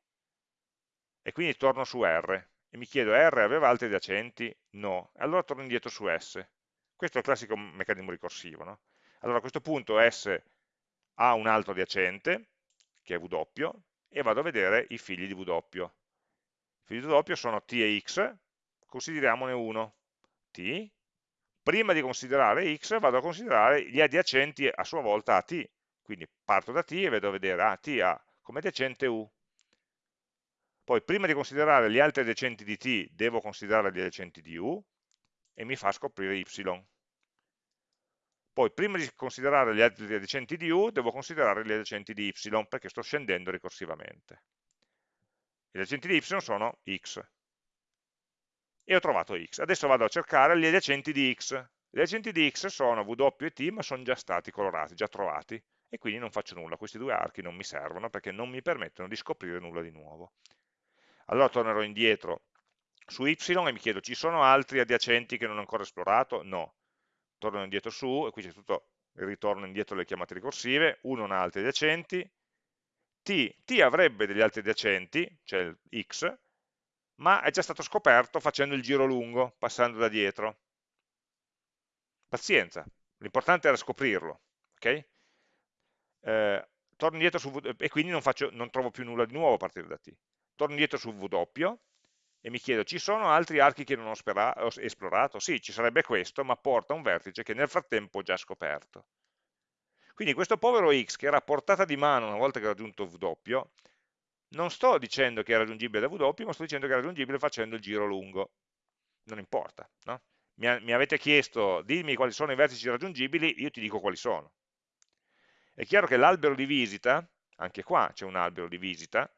Speaker 1: e quindi torno su R e mi chiedo R aveva altri adiacenti? No, allora torno indietro su S. Questo è il classico meccanismo ricorsivo. No? Allora a questo punto S ha un altro adiacente, che è W, e vado a vedere i figli di W. I figli di W sono T e X, consideriamone uno, T. Prima di considerare X vado a considerare gli adiacenti a sua volta a T. Quindi parto da T e vedo a vedere, ah, T ha come adiacente U, poi prima di considerare gli altri adiacenti di t, devo considerare gli adiacenti di u e mi fa scoprire y. Poi prima di considerare gli altri adiacenti di u, devo considerare gli adiacenti di y, perché sto scendendo ricorsivamente. Gli adiacenti di y sono x. e ho trovato x. Adesso vado a cercare gli adiacenti di x. Gli adiacenti di x sono w e t, ma sono già stati colorati, già trovati, e quindi non faccio nulla. Questi due archi non mi servono perché non mi permettono di scoprire nulla di nuovo. Allora tornerò indietro su y e mi chiedo, ci sono altri adiacenti che non ho ancora esplorato? No. Torno indietro su, e qui c'è tutto il ritorno indietro delle chiamate ricorsive, 1 non ha altri adiacenti, t, t avrebbe degli altri adiacenti, cioè x, ma è già stato scoperto facendo il giro lungo, passando da dietro. Pazienza, l'importante era scoprirlo, ok? Eh, torno indietro su e quindi non, faccio, non trovo più nulla di nuovo a partire da t. Torno indietro su doppio, e mi chiedo, ci sono altri archi che non ho, ho esplorato? Sì, ci sarebbe questo, ma porta un vertice che nel frattempo ho già scoperto. Quindi questo povero x, che era a portata di mano una volta che ho raggiunto W, non sto dicendo che è raggiungibile da W, ma sto dicendo che è raggiungibile facendo il giro lungo. Non importa, no? mi, mi avete chiesto, dimmi quali sono i vertici raggiungibili, io ti dico quali sono. È chiaro che l'albero di visita, anche qua c'è un albero di visita,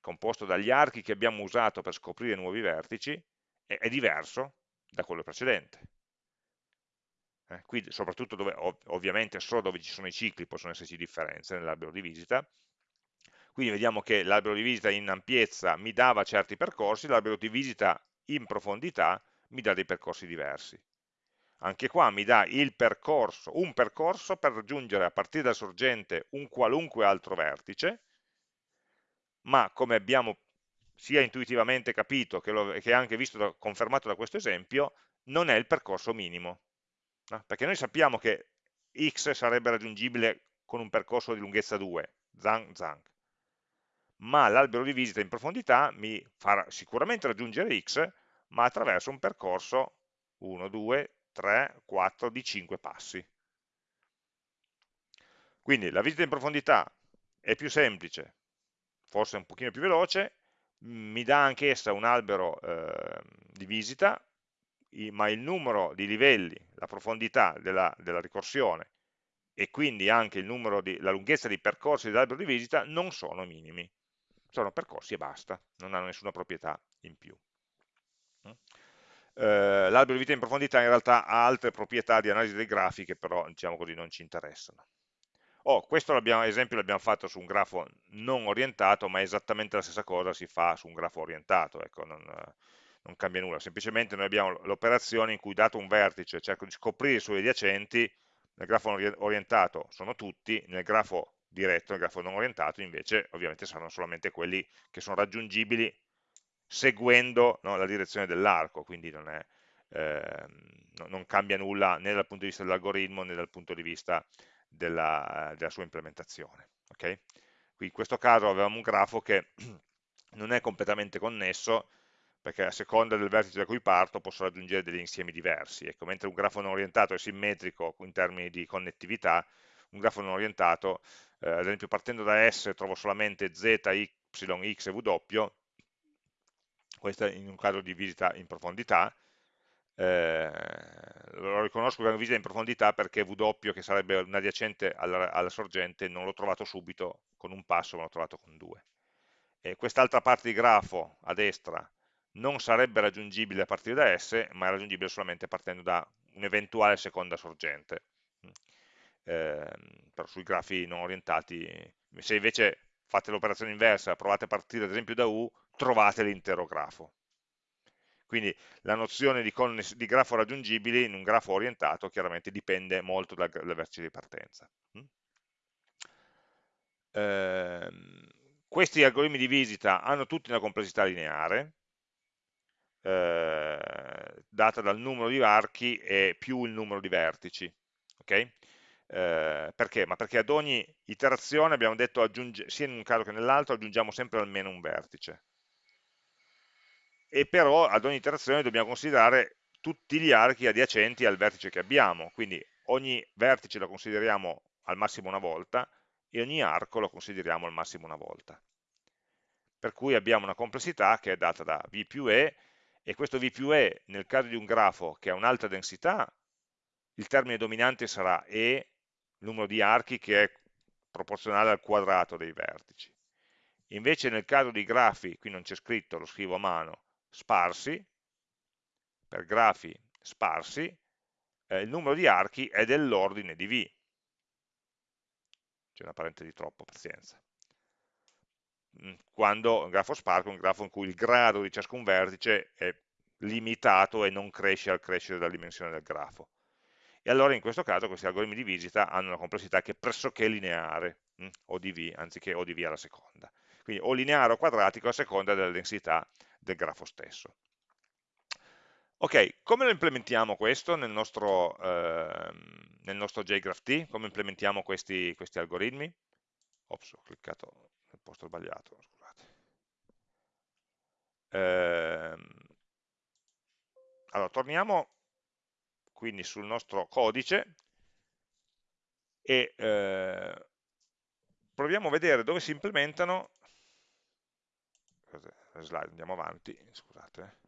Speaker 1: composto dagli archi che abbiamo usato per scoprire nuovi vertici, è, è diverso da quello precedente. Eh, qui soprattutto dove, ov ovviamente solo dove ci sono i cicli possono esserci differenze nell'albero di visita, quindi vediamo che l'albero di visita in ampiezza mi dava certi percorsi, l'albero di visita in profondità mi dà dei percorsi diversi. Anche qua mi dà percorso, un percorso per raggiungere a partire dal sorgente un qualunque altro vertice, ma come abbiamo sia intuitivamente capito che, lo, che anche visto da, confermato da questo esempio, non è il percorso minimo. No? Perché noi sappiamo che x sarebbe raggiungibile con un percorso di lunghezza 2, zang, zang. ma l'albero di visita in profondità mi farà sicuramente raggiungere x, ma attraverso un percorso 1, 2, 3, 4 di 5 passi. Quindi la visita in profondità è più semplice, forse un pochino più veloce, mi dà anch'essa un albero eh, di visita, ma il numero di livelli, la profondità della, della ricorsione e quindi anche di, la lunghezza dei percorsi dell'albero di visita non sono minimi, sono percorsi e basta, non hanno nessuna proprietà in più. Mm? Eh, l'albero di vita in profondità in realtà ha altre proprietà di analisi dei grafi che però diciamo così non ci interessano. Oh, questo esempio l'abbiamo fatto su un grafo non orientato, ma esattamente la stessa cosa si fa su un grafo orientato, ecco, non, non cambia nulla, semplicemente noi abbiamo l'operazione in cui dato un vertice cerco di scoprire i suoi adiacenti, nel grafo orientato sono tutti, nel grafo diretto, nel grafo non orientato invece ovviamente saranno solamente quelli che sono raggiungibili seguendo no, la direzione dell'arco, quindi non, è, eh, non, cambia nulla né dal punto di vista dell'algoritmo né dal punto di vista della, della sua implementazione. Okay? In questo caso avevamo un grafo che non è completamente connesso, perché a seconda del vertice da cui parto posso raggiungere degli insiemi diversi. Ecco, mentre un grafo non orientato è simmetrico in termini di connettività, un grafo non orientato, eh, ad esempio partendo da S trovo solamente Z, Y, X e W, questo in un caso di visita in profondità, eh, lo riconosco come visita in profondità perché W, che sarebbe un adiacente alla, alla sorgente, non l'ho trovato subito con un passo, ma l'ho trovato con due. quest'altra parte di grafo a destra non sarebbe raggiungibile a partire da S, ma è raggiungibile solamente partendo da un'eventuale seconda sorgente. Eh, però sui grafi non orientati, se invece fate l'operazione inversa, provate a partire ad esempio da U, trovate l'intero grafo. Quindi la nozione di, di, grafo raggiungibile in un grafo orientato chiaramente dipende molto dal, dal vertice di partenza. Eh, questi algoritmi di visita hanno tutti una complessità lineare, eh, data dal numero di archi e più il numero di vertici. Okay? Eh, perché? Ma perché ad ogni iterazione abbiamo detto, aggiunge, sia in un caso che nell'altro, aggiungiamo sempre almeno un vertice. E però ad ogni iterazione dobbiamo considerare tutti gli archi adiacenti al vertice che abbiamo, quindi ogni vertice lo consideriamo al massimo una volta e ogni arco lo consideriamo al massimo una volta. Per cui abbiamo una complessità che è data da V più E e questo V più E nel caso di un grafo che ha un'alta densità, il termine dominante sarà E, numero di archi che è proporzionale al quadrato dei vertici. Invece nel caso di grafi, qui non c'è scritto, lo scrivo a mano, sparsi, per grafi sparsi, eh, il numero di archi è dell'ordine di V. C'è una parente di troppo, pazienza. Mm, quando un grafo sparso è un grafo in cui il grado di ciascun vertice è limitato e non cresce al crescere della dimensione del grafo. E allora in questo caso questi algoritmi di visita hanno una complessità che è pressoché lineare, hm, o di V, anziché o di V alla seconda. Quindi o lineare o quadratico a seconda della densità del grafo stesso. Ok, come lo implementiamo questo nel nostro, eh, nel nostro JGraphT? Come implementiamo questi, questi algoritmi? Ops, ho cliccato nel posto sbagliato, scusate. Eh, allora, torniamo quindi sul nostro codice e eh, proviamo a vedere dove si implementano slide, andiamo avanti, scusate,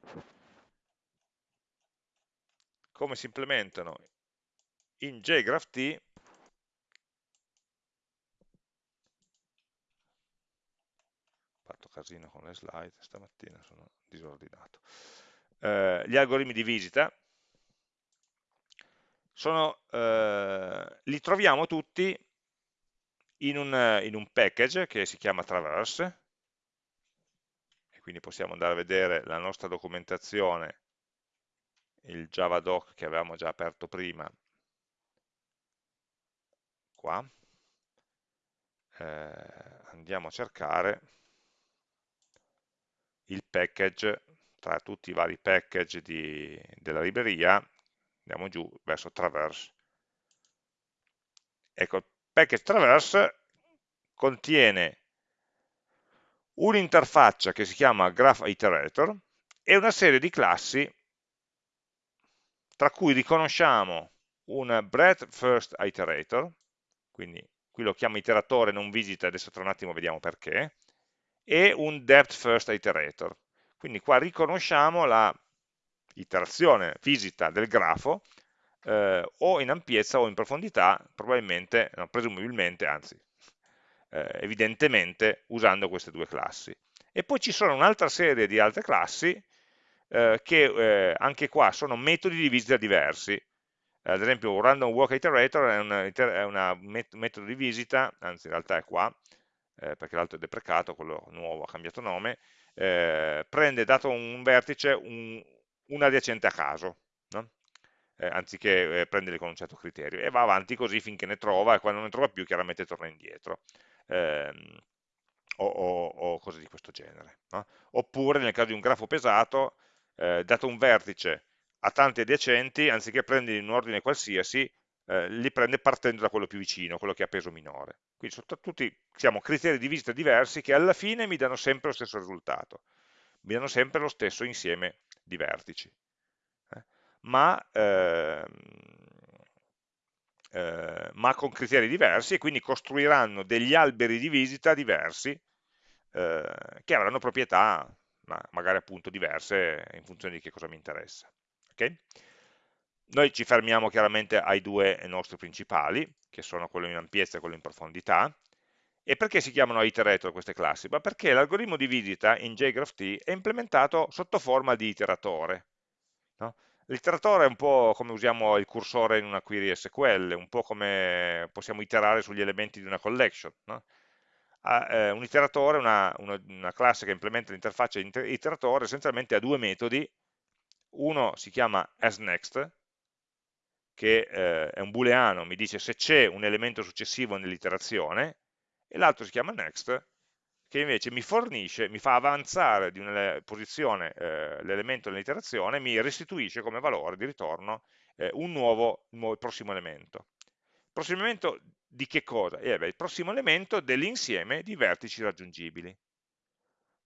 Speaker 1: come si implementano in JGraphT fatto casino con le slide, stamattina sono disordinato. Eh, gli algoritmi di visita sono, eh, li troviamo tutti in un, in un package che si chiama Traverse, quindi possiamo andare a vedere la nostra documentazione, il javadoc che avevamo già aperto prima, qua, eh, andiamo a cercare il package tra tutti i vari package di, della libreria, andiamo giù verso traverse. Ecco, il package traverse contiene un'interfaccia che si chiama graph iterator e una serie di classi tra cui riconosciamo un breadth first iterator, quindi qui lo chiamo iteratore non visita, adesso tra un attimo vediamo perché, e un depth first iterator. Quindi qua riconosciamo la iterazione visita del grafo eh, o in ampiezza o in profondità, probabilmente, no, presumibilmente, anzi, eh, evidentemente usando queste due classi. E poi ci sono un'altra serie di altre classi eh, che eh, anche qua sono metodi di visita diversi. ad esempio un random walk iterator è un met metodo di visita, anzi in realtà è qua, eh, perché l'altro è deprecato, quello nuovo ha cambiato nome, eh, prende dato un vertice un, un adiacente a caso, no? eh, anziché eh, prenderli con un certo criterio, e va avanti così finché ne trova, e quando non ne trova più chiaramente torna indietro. Ehm, o, o, o, cose di questo genere. No? Oppure nel caso di un grafo pesato, eh, dato un vertice a tanti adiacenti, anziché prenderli in un ordine qualsiasi, eh, li prende partendo da quello più vicino, quello che ha peso minore. Quindi sono tutti diciamo, criteri di visita diversi che alla fine mi danno sempre lo stesso risultato, mi danno sempre lo stesso insieme di vertici. Eh? Ma, ehm, eh, ma, con criteri diversi e quindi costruiranno degli alberi di visita diversi eh, che avranno proprietà ma magari appunto diverse in funzione di che cosa mi interessa. Okay? Noi ci fermiamo chiaramente ai due nostri principali, che sono quello in ampiezza e quello in profondità. E perché si chiamano iterator queste classi? Ma perché l'algoritmo di visita in JGraphT è implementato sotto forma di iteratore. No? L'iteratore è un po' come usiamo il cursore in una query SQL, un po' come possiamo iterare sugli elementi di una collection. No? eh, un iteratore, una, una, una, classe che implementa l'interfaccia iteratore, essenzialmente ha due metodi, uno si chiama asNext, che eh, è un booleano, mi dice se c'è un elemento successivo nell'iterazione, e l'altro si chiama next, che invece mi fornisce, mi fa avanzare di una posizione eh, l'elemento nell'iterazione, mi restituisce come valore di ritorno eh, un, nuovo, nuovo prossimo elemento. Il prossimo elemento di che cosa? Eh beh, il prossimo elemento dell'insieme di vertici raggiungibili.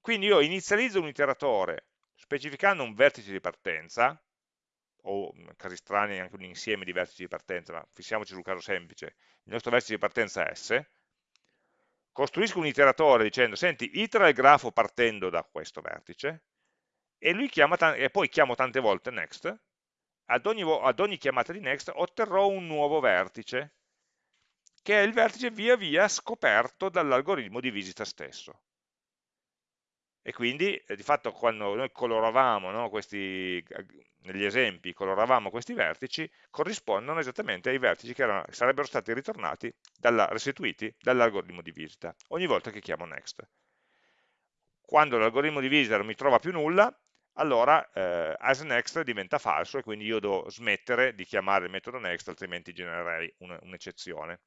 Speaker 1: Quindi io inizializzo un iteratore specificando un vertice di partenza, o in casi strani anche un insieme di vertici di partenza, ma fissiamoci sul caso semplice, il nostro vertice di partenza è S, costruisco un iteratore dicendo, senti, itera il grafo partendo da questo vertice, e, e poi chiamo tante volte next, ad ogni, ad ogni chiamata di next otterrò un nuovo vertice, che è il vertice via via scoperto dall'algoritmo di visita stesso. E quindi eh, di fatto quando noi coloravamo no, questi, negli esempi, coloravamo questi vertici, corrispondono esattamente ai vertici che erano, sarebbero stati ritornati, dalla, restituiti dall'algoritmo di visita, ogni volta che chiamo next. Quando l'algoritmo di visita non mi trova più nulla, allora eh, asNext diventa falso e quindi io devo smettere di chiamare il metodo next, altrimenti genererei un'eccezione. Un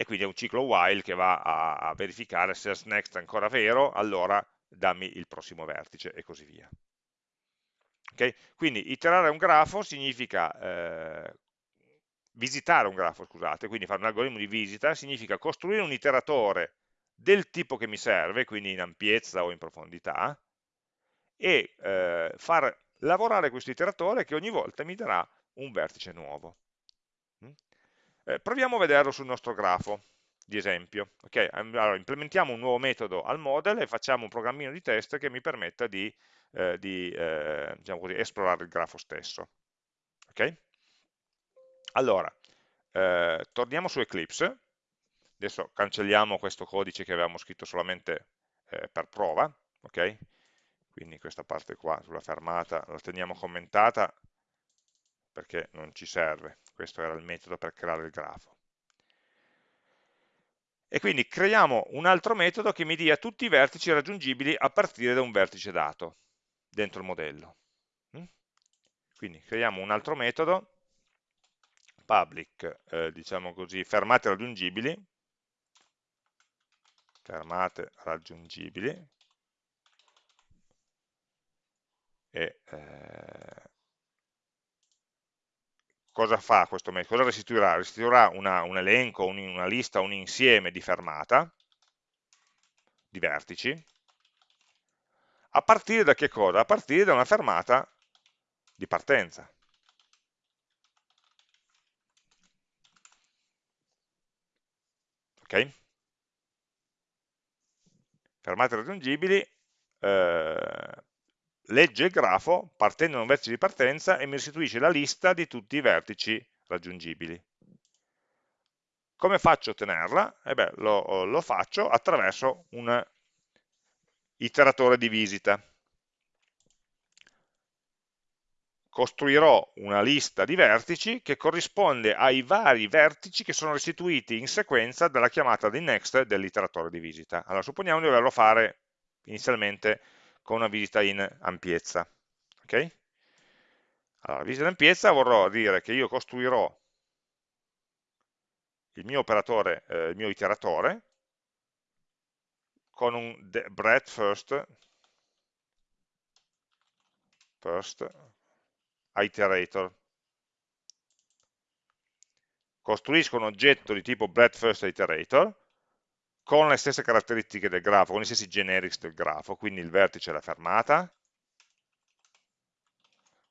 Speaker 1: e quindi è un ciclo while che va a, a verificare se asNext è ancora vero, allora dammi il prossimo vertice e così via. Okay? Quindi iterare un grafo significa eh, visitare un grafo, scusate, quindi fare un algoritmo di visita, significa costruire un iteratore del tipo che mi serve, quindi in ampiezza o in profondità, e eh, far lavorare questo iteratore che ogni volta mi darà un vertice nuovo. Eh, proviamo a vederlo sul nostro grafo di esempio. Okay? Allora, implementiamo un nuovo metodo al model e facciamo un programmino di test che mi permetta di, eh, di eh, diciamo così, esplorare il grafo stesso. Okay? Allora, eh, torniamo su Eclipse, adesso cancelliamo questo codice che avevamo scritto solamente eh, per prova, ok? Quindi questa parte qua sulla fermata la teniamo commentata perché non ci serve, questo era il metodo per creare il grafo. E quindi creiamo un altro metodo che mi dia tutti i vertici raggiungibili a partire da un vertice dato dentro il modello. Mm? Quindi creiamo un altro metodo, public, eh, diciamo così, fermate raggiungibili, fermate raggiungibili, e eh, cosa fa questo metodo? Cosa restituirà? Restituirà una, un elenco, un, una lista, un insieme di fermata, di vertici, a partire da che cosa? A partire da una fermata di partenza. Ok? Fermate raggiungibili, eh, legge il grafo partendo da un vertice di partenza e mi restituisce la lista di tutti i vertici raggiungibili. Come faccio a ottenerla? Eh beh, lo, lo faccio attraverso un iteratore di visita. Costruirò una lista di vertici che corrisponde ai vari vertici che sono restituiti in sequenza dalla chiamata di next dell'iteratore di visita. Allora, supponiamo di doverlo fare inizialmente con una visita in ampiezza. Okay? Allora, visita in ampiezza vorrò dire che io costruirò il mio operatore, eh, il mio iteratore, con un breadth first, first iterator. Costruisco un oggetto di tipo breadth first iterator con le stesse caratteristiche del grafo, con gli stessi generics del grafo, quindi il vertice è la fermata,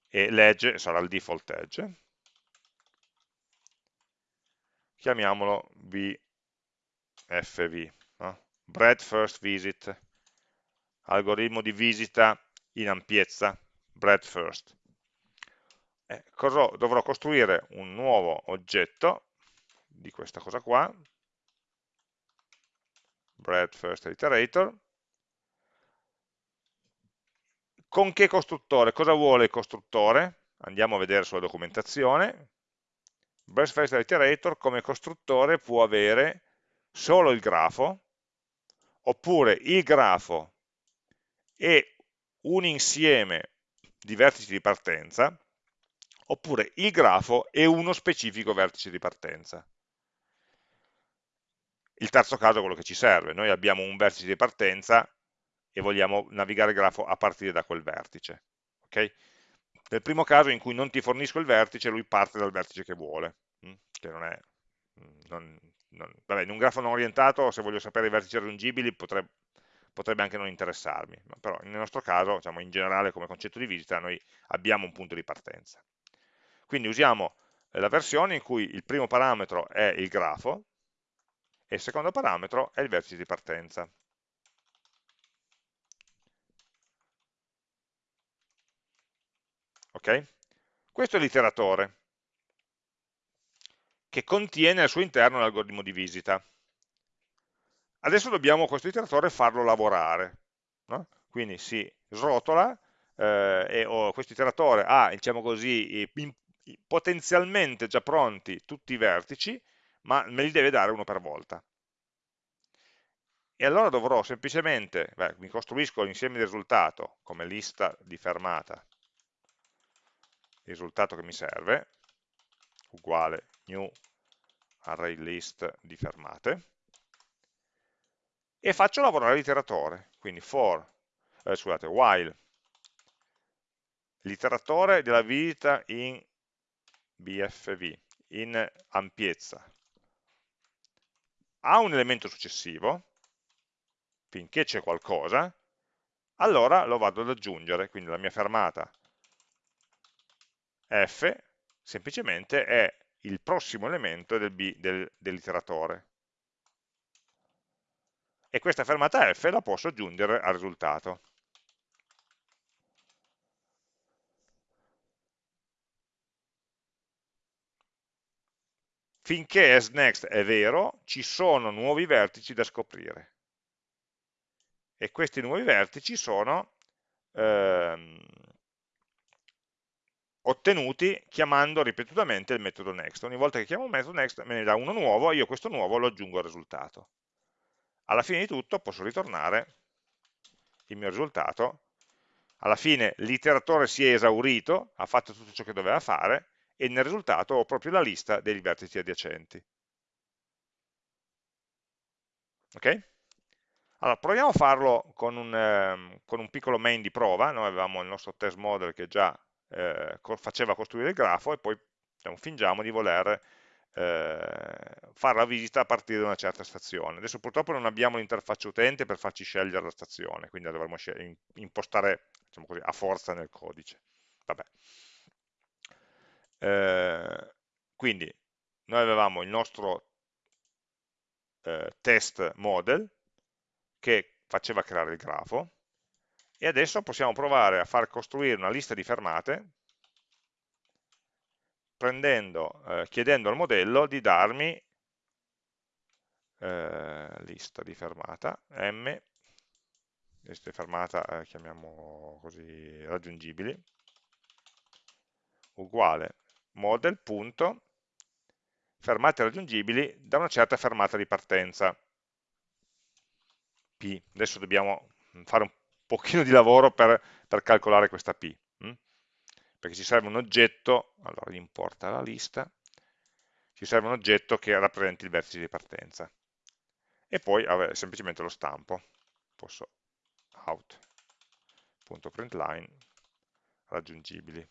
Speaker 1: e l'edge sarà il default edge, chiamiamolo VFV, no? bread first visit, algoritmo di visita in ampiezza, bread first. Eh, dovrò costruire? Un nuovo oggetto di questa cosa qua, breadth first iterator. Con che costruttore? Cosa vuole il costruttore? Andiamo a vedere sulla documentazione. Breadth first iterator come costruttore può avere solo il grafo, oppure il grafo e un insieme di vertici di partenza, oppure il grafo e uno specifico vertice di partenza. Il terzo caso è quello che ci serve, noi abbiamo un vertice di partenza e vogliamo navigare il grafo a partire da quel vertice. Okay? Nel primo caso in cui non ti fornisco il vertice, lui parte dal vertice che vuole, mm, che non è... Non, non, vabbè, in un grafo non orientato, se voglio sapere i vertici raggiungibili, potrebbe, potrebbe anche non interessarmi, però nel nostro caso, diciamo, in generale come concetto di visita, noi abbiamo un punto di partenza. Quindi usiamo la versione in cui il primo parametro è il grafo, e il secondo parametro è il vertice di partenza. Ok? Questo è l'iteratore che contiene al suo interno l'algoritmo di visita. Adesso dobbiamo questo iteratore farlo lavorare. no? quindi si srotola eh, e oh, questo iteratore ha, diciamo così, in, potenzialmente già pronti tutti i vertici, ma me li deve dare uno per volta. E allora dovrò semplicemente, beh, mi costruisco l'insieme di risultato come lista di fermata, il risultato che mi serve, uguale new array list di fermate, e faccio lavorare l'iteratore, quindi for, eh, scusate, while. L'iteratore della visita in BFV, in ampiezza, ha un elemento successivo, finché c'è qualcosa, allora lo vado ad aggiungere, quindi la mia fermata f semplicemente è il prossimo elemento del del, dell'iteratore. E questa fermata f la posso aggiungere al risultato. Finché asNext è vero, ci sono nuovi vertici da scoprire. E questi nuovi vertici sono ehm, ottenuti chiamando ripetutamente il metodo next. Ogni volta che chiamo un metodo next me ne dà uno nuovo, io questo nuovo lo aggiungo al risultato. Alla fine di tutto posso ritornare il mio risultato, alla fine l'iteratore si è esaurito, ha fatto tutto ciò che doveva fare, e nel risultato ho proprio la lista dei vertici adiacenti. Ok? Allora, proviamo a farlo con un, eh, con un piccolo main di prova, noi avevamo il nostro test model che già eh, faceva costruire il grafo e poi diciamo, fingiamo di voler eh, fare la visita a partire da una certa stazione. Adesso purtroppo non abbiamo l'interfaccia utente per farci scegliere la stazione, quindi la dovremo impostare diciamo così, a forza nel codice. Vabbè. Eh, quindi noi avevamo il nostro eh, test model che faceva creare il grafo, e adesso possiamo provare a far costruire una lista di fermate prendendo, eh, chiedendo al modello di darmi eh, lista di fermata m lista di fermata eh, chiamiamo così raggiungibili uguale model.fermate raggiungibili da una certa fermata di partenza P. Adesso dobbiamo fare un pochino di lavoro per, per calcolare questa P, hm? perché ci serve un oggetto, allora importa la lista, ci serve un oggetto che rappresenti il vertice di partenza. E poi semplicemente lo stampo, posso out.println raggiungibili.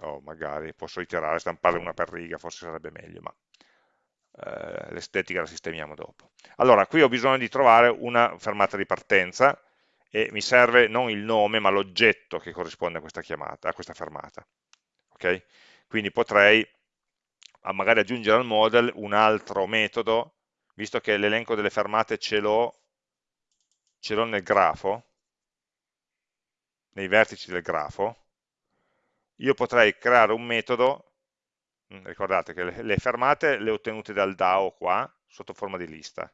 Speaker 1: O oh, magari posso iterare, stamparle una per riga, forse sarebbe meglio, ma eh, l'estetica la sistemiamo dopo. Allora, qui ho bisogno di trovare una fermata di partenza e mi serve non il nome ma l'oggetto che corrisponde a questa chiamata, a questa fermata. Okay? Quindi potrei magari aggiungere al model un altro metodo, visto che l'elenco delle fermate ce l'ho nel grafo, nei vertici del grafo, io potrei creare un metodo Mm, ricordate che le, fermate le ho ottenute dal DAO qua, sotto forma di lista.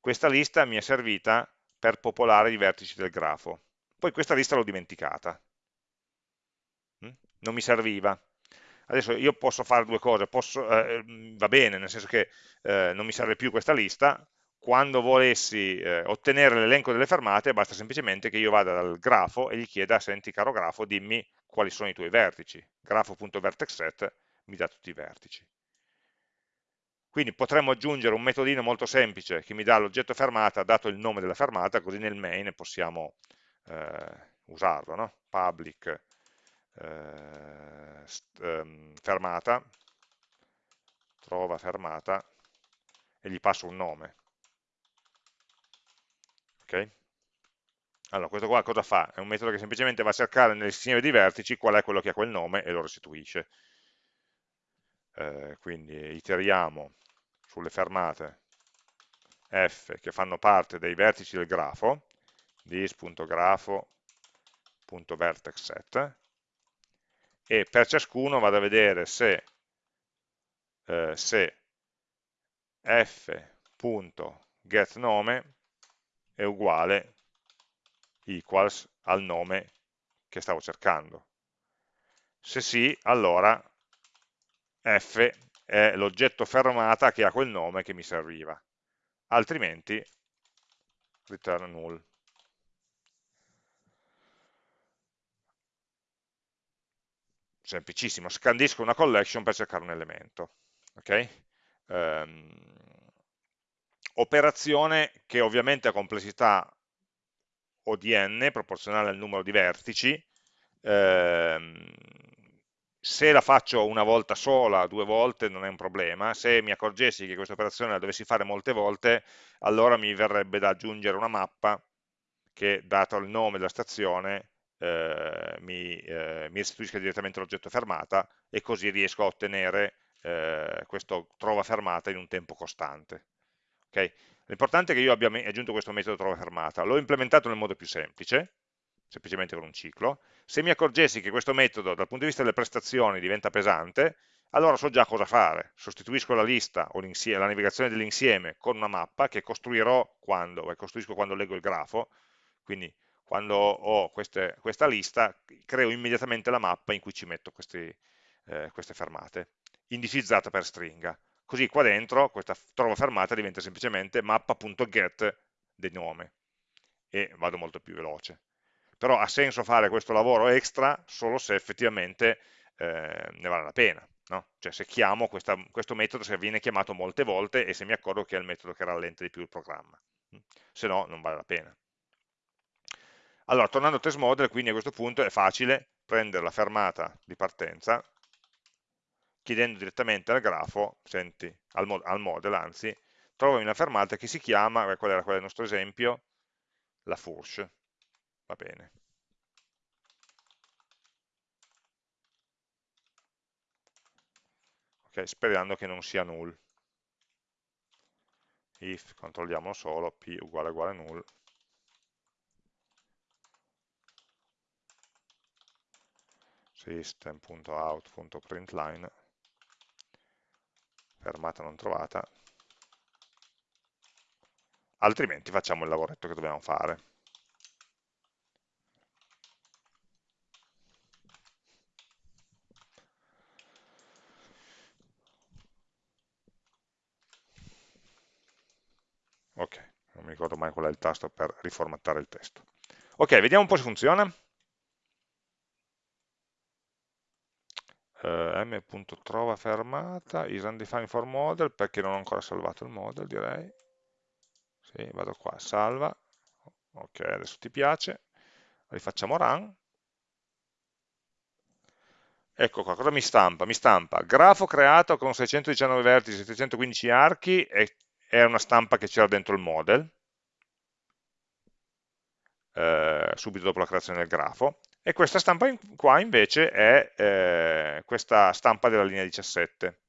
Speaker 1: Questa lista mi è servita per popolare i vertici del grafo. Poi questa lista l'ho dimenticata. Mm, non mi serviva. Adesso io posso fare due cose, posso, eh, mm, va bene, nel senso che eh, non mi serve più questa lista, quando volessi eh, ottenere l'elenco delle fermate basta semplicemente che io vada dal grafo e gli chieda, senti caro grafo, dimmi quali sono i tuoi vertici, grafo.vertexset mi dà tutti i vertici. Quindi potremmo aggiungere un metodino molto semplice che mi dà l'oggetto fermata dato il nome della fermata, così nel main possiamo eh, usarlo, no? public eh, ehm, fermata, trova fermata e gli passo un nome. Ok? Allora, questo qua cosa fa? È un metodo che semplicemente va a cercare nell'insieme di vertici qual è quello che ha quel nome e lo restituisce eh, quindi iteriamo sulle fermate f che fanno parte dei vertici del grafo, dis.grafo.vertexset, e per ciascuno vado a vedere se, eh, se f.getNome è uguale equals al nome che stavo cercando. Se sì, allora f è l'oggetto fermata che ha quel nome che mi serviva, altrimenti return null. Semplicissimo, scandisco una collection per cercare un elemento. Okay? Um, operazione che ovviamente ha complessità O di n, proporzionale al numero di vertici, ehm, se la faccio una volta sola, due volte non è un problema, se mi accorgessi che questa operazione la dovessi fare molte volte, allora mi verrebbe da aggiungere una mappa che, dato il nome della stazione, eh, mi, eh, mi, restituisca direttamente l'oggetto fermata e così riesco a ottenere eh, questo trova fermata in un tempo costante. Okay? L'importante è che io abbia aggiunto questo metodo trova fermata, l'ho implementato nel modo più semplice, semplicemente con un ciclo, se mi accorgessi che questo metodo dal punto di vista delle prestazioni diventa pesante, allora so già cosa fare, sostituisco la lista o la navigazione dell'insieme con una mappa che costruirò quando, costruisco quando leggo il grafo, quindi quando ho queste, questa lista creo immediatamente la mappa in cui ci metto questi, eh, queste fermate, indicizzata per stringa. Così qua dentro questa trova fermata diventa semplicemente mappa.get del nome e vado molto più veloce però ha senso fare questo lavoro extra solo se effettivamente eh, ne vale la pena, no? cioè se chiamo questa, questo metodo, se viene chiamato molte volte e se mi accorgo che è il metodo che rallenta di più il programma, se no non vale la pena. Allora, tornando al test model, quindi a questo punto è facile prendere la fermata di partenza, chiedendo direttamente al grafo, senti, al, mod al model anzi, trovami una fermata che si chiama, qual era è il nostro esempio, la Fourche va bene. Ok, sperando che non sia null. If, controlliamo solo, p uguale uguale null. system.out.println fermata non trovata altrimenti facciamo il lavoretto che dobbiamo fare ok, non mi ricordo mai qual è il tasto per riformattare il testo. Ok, vediamo un po' se funziona. Uh, m.trova fermata, is undefined for model, perché non ho ancora salvato il model, direi. Sì, vado qua, salva. Ok, adesso ti piace. Rifacciamo run. Ecco qua, cosa mi stampa? Mi stampa grafo creato con 619 vertici, 715 archi e è una stampa che c'era dentro il model, eh, subito dopo la creazione del grafo, e questa stampa in, qua invece è eh, questa stampa della linea 17.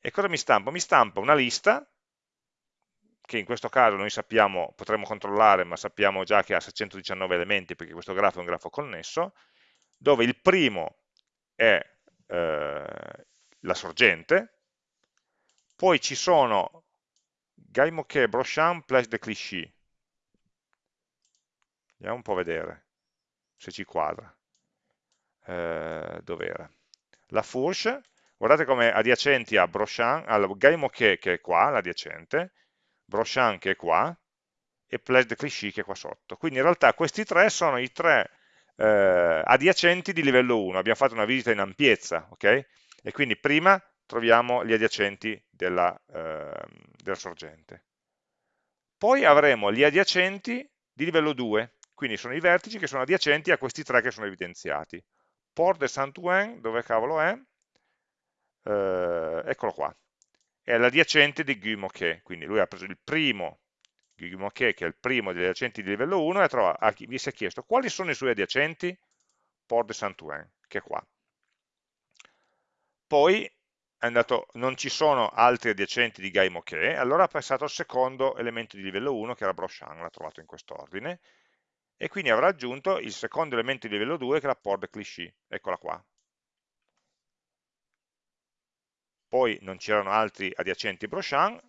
Speaker 1: E cosa mi stampa? Mi stampa una lista, che in questo caso noi sappiamo, potremmo controllare, ma sappiamo già che ha 619 elementi, perché questo grafo è un grafo connesso, dove il primo è eh, la sorgente, poi ci sono Gaimoke, Brochant, Place de Clichy. Andiamo un po' a vedere se ci quadra. Eh, Dov'era? La Fourche, guardate come adiacenti a Brochant, allora, Gaimoke che è qua, l'adiacente, Brochant che è qua, e Place de Clichy che è qua sotto. Quindi in realtà questi tre sono i tre eh, adiacenti di livello 1. Abbiamo fatto una visita in ampiezza, ok? E quindi prima troviamo gli adiacenti della, eh, della sorgente. Poi avremo gli adiacenti di livello 2, quindi sono i vertici che sono adiacenti a questi tre che sono evidenziati. Port de Saint-Ouen, dove cavolo è? Eh, eccolo qua. È l'adiacente di Guy Moquet, quindi lui ha preso il primo Guy Moquet, che è il primo degli adiacenti di livello 1, e trova, vi si è chiesto quali sono i suoi adiacenti? Port de Saint-Ouen, che è qua. Poi andato, non ci sono altri adiacenti di Gaimo che, allora ha passato al secondo elemento di livello 1 che era Brochant, l'ha trovato in quest'ordine, e quindi avrà aggiunto il secondo elemento di livello 2 che è la port cliché, eccola qua. Poi non c'erano altri adiacenti Brochant,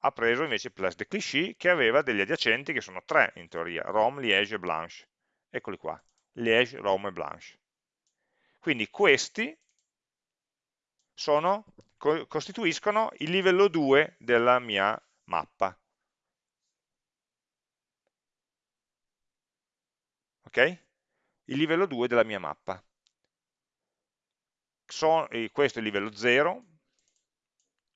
Speaker 1: ha preso invece place de Clichy che aveva degli adiacenti che sono tre in teoria, Rome, Liège e Blanche. Eccoli qua, Liège, Rome e Blanche. Quindi questi sono, co costituiscono il livello 2 della mia mappa. Ok? Il livello 2 della mia mappa. Sono, questo è il livello 0,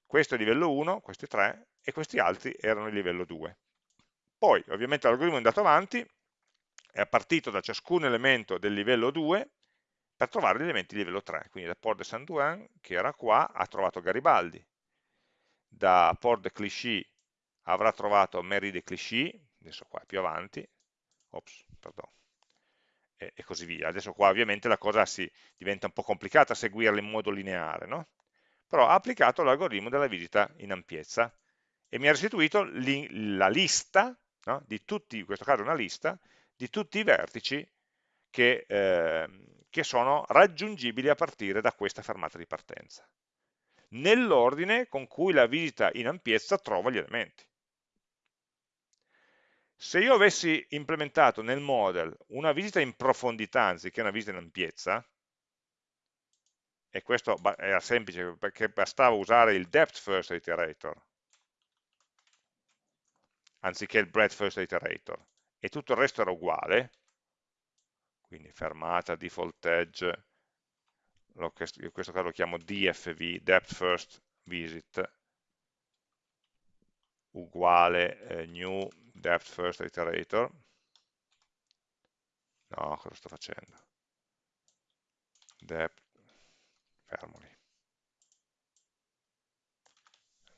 Speaker 1: questo è il livello 1, questi 3, e questi altri erano il livello 2. Poi, ovviamente, l'algoritmo è andato avanti, è partito da ciascun elemento del livello 2 per trovare gli elementi di livello 3. Quindi da Port de Saint-Douin, che era qua, ha trovato Garibaldi. Da Port de Clichy avrà trovato Mary de Clichy, adesso qua più avanti, ops, pardon, e, e, così via. Adesso qua ovviamente la cosa si diventa un po' complicata seguirla in modo lineare, no? Però ha applicato l'algoritmo della visita in ampiezza e mi ha restituito li, la lista, no? di tutti, in questo caso una lista, di tutti i vertici che, eh, che sono raggiungibili a partire da questa fermata di partenza, nell'ordine con cui la visita in ampiezza trova gli elementi. Se io avessi implementato nel model una visita in profondità anziché una visita in ampiezza, e questo era semplice perché bastava usare il depth first iterator anziché il breadth first iterator e tutto il resto era uguale, quindi fermata, default edge, in questo caso lo chiamo DFV, depth first visit, uguale eh, new depth first iterator. No, cosa sto facendo? Depth, fermoli.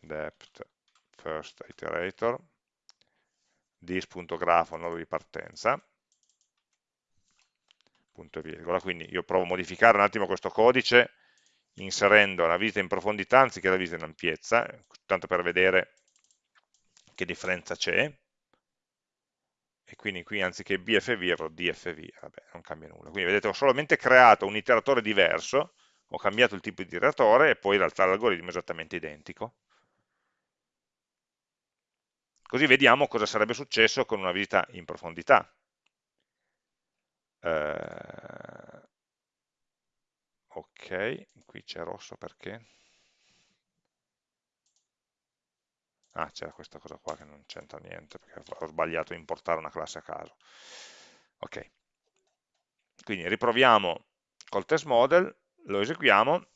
Speaker 1: Depth first iterator, dis.grafo, nodo di partenza, punto e virgola. Quindi io provo a modificare un attimo questo codice inserendo la visita in profondità anziché la visita in ampiezza, tanto per vedere che differenza c'è, e quindi qui anziché BFV avrò DFV, vabbè, non cambia nulla. Quindi vedete, ho solamente creato un iteratore diverso, ho cambiato il tipo di iteratore e poi in realtà l'algoritmo è esattamente identico. Così vediamo cosa sarebbe successo con una visita in profondità. Eh, ok, qui c'è rosso perché? Ah, c'era questa cosa qua che non c'entra niente, perché ho sbagliato a importare una classe a caso. Ok, quindi riproviamo col test model, lo eseguiamo,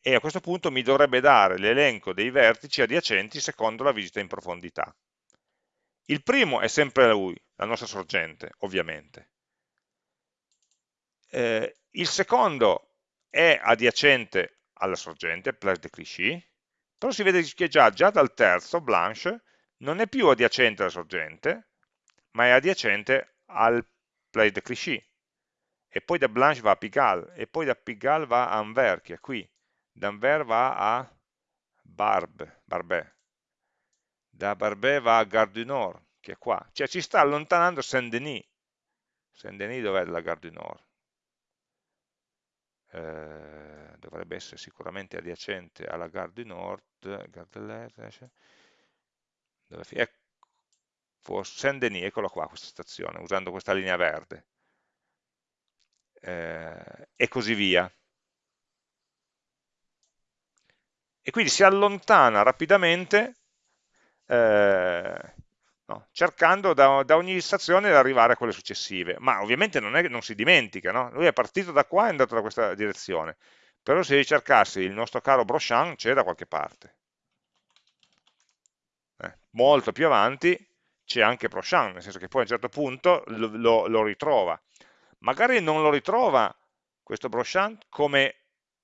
Speaker 1: e a questo punto mi dovrebbe dare l'elenco dei vertici adiacenti secondo la visita in profondità. Il primo è sempre lui, la nostra sorgente, ovviamente. Eh, il secondo è adiacente alla sorgente, place de Clichy, però si vede che già, già dal terzo, Blanche, non è più adiacente alla sorgente, ma è adiacente al place de Clichy. E poi da Blanche va a Pigalle, e poi da Pigalle va a Anvers, che è qui. Da Anvers va a Barbe, Barbet. Da Barbet va a Gare du Nord, che è qua. Cioè ci sta allontanando Saint-Denis. Saint-Denis dov'è la Gare du Nord? Eh, dovrebbe essere sicuramente adiacente alla Gare du Nord, Gare de l'Est, dove, ecco, Saint-Denis, eccola qua questa stazione, usando questa linea verde, eh, e così via. E quindi si allontana rapidamente eh, no? cercando da, da, ogni stazione di arrivare a quelle successive, ma ovviamente non, è, non si dimentica, no? lui è partito da qua e è andato da questa direzione, però se ricercassi il nostro caro Brochan c'è da qualche parte. Eh, molto più avanti c'è anche Brochan, nel senso che poi a un certo punto lo, lo, lo ritrova. Magari non lo ritrova questo Brochan come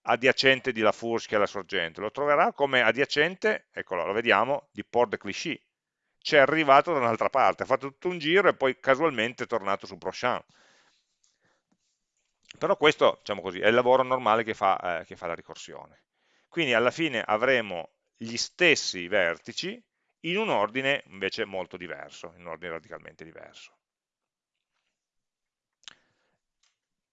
Speaker 1: adiacente di La Fourche che è la sorgente, lo troverà come adiacente, eccolo, lo vediamo, di Port de Clichy, c'è arrivato da un'altra parte, ha fatto tutto un giro e poi casualmente è tornato su Brochamp. Però questo, diciamo così, è il lavoro normale che fa, eh, che fa la ricorsione. Quindi alla fine avremo gli stessi vertici in un ordine invece molto diverso, in un ordine radicalmente diverso.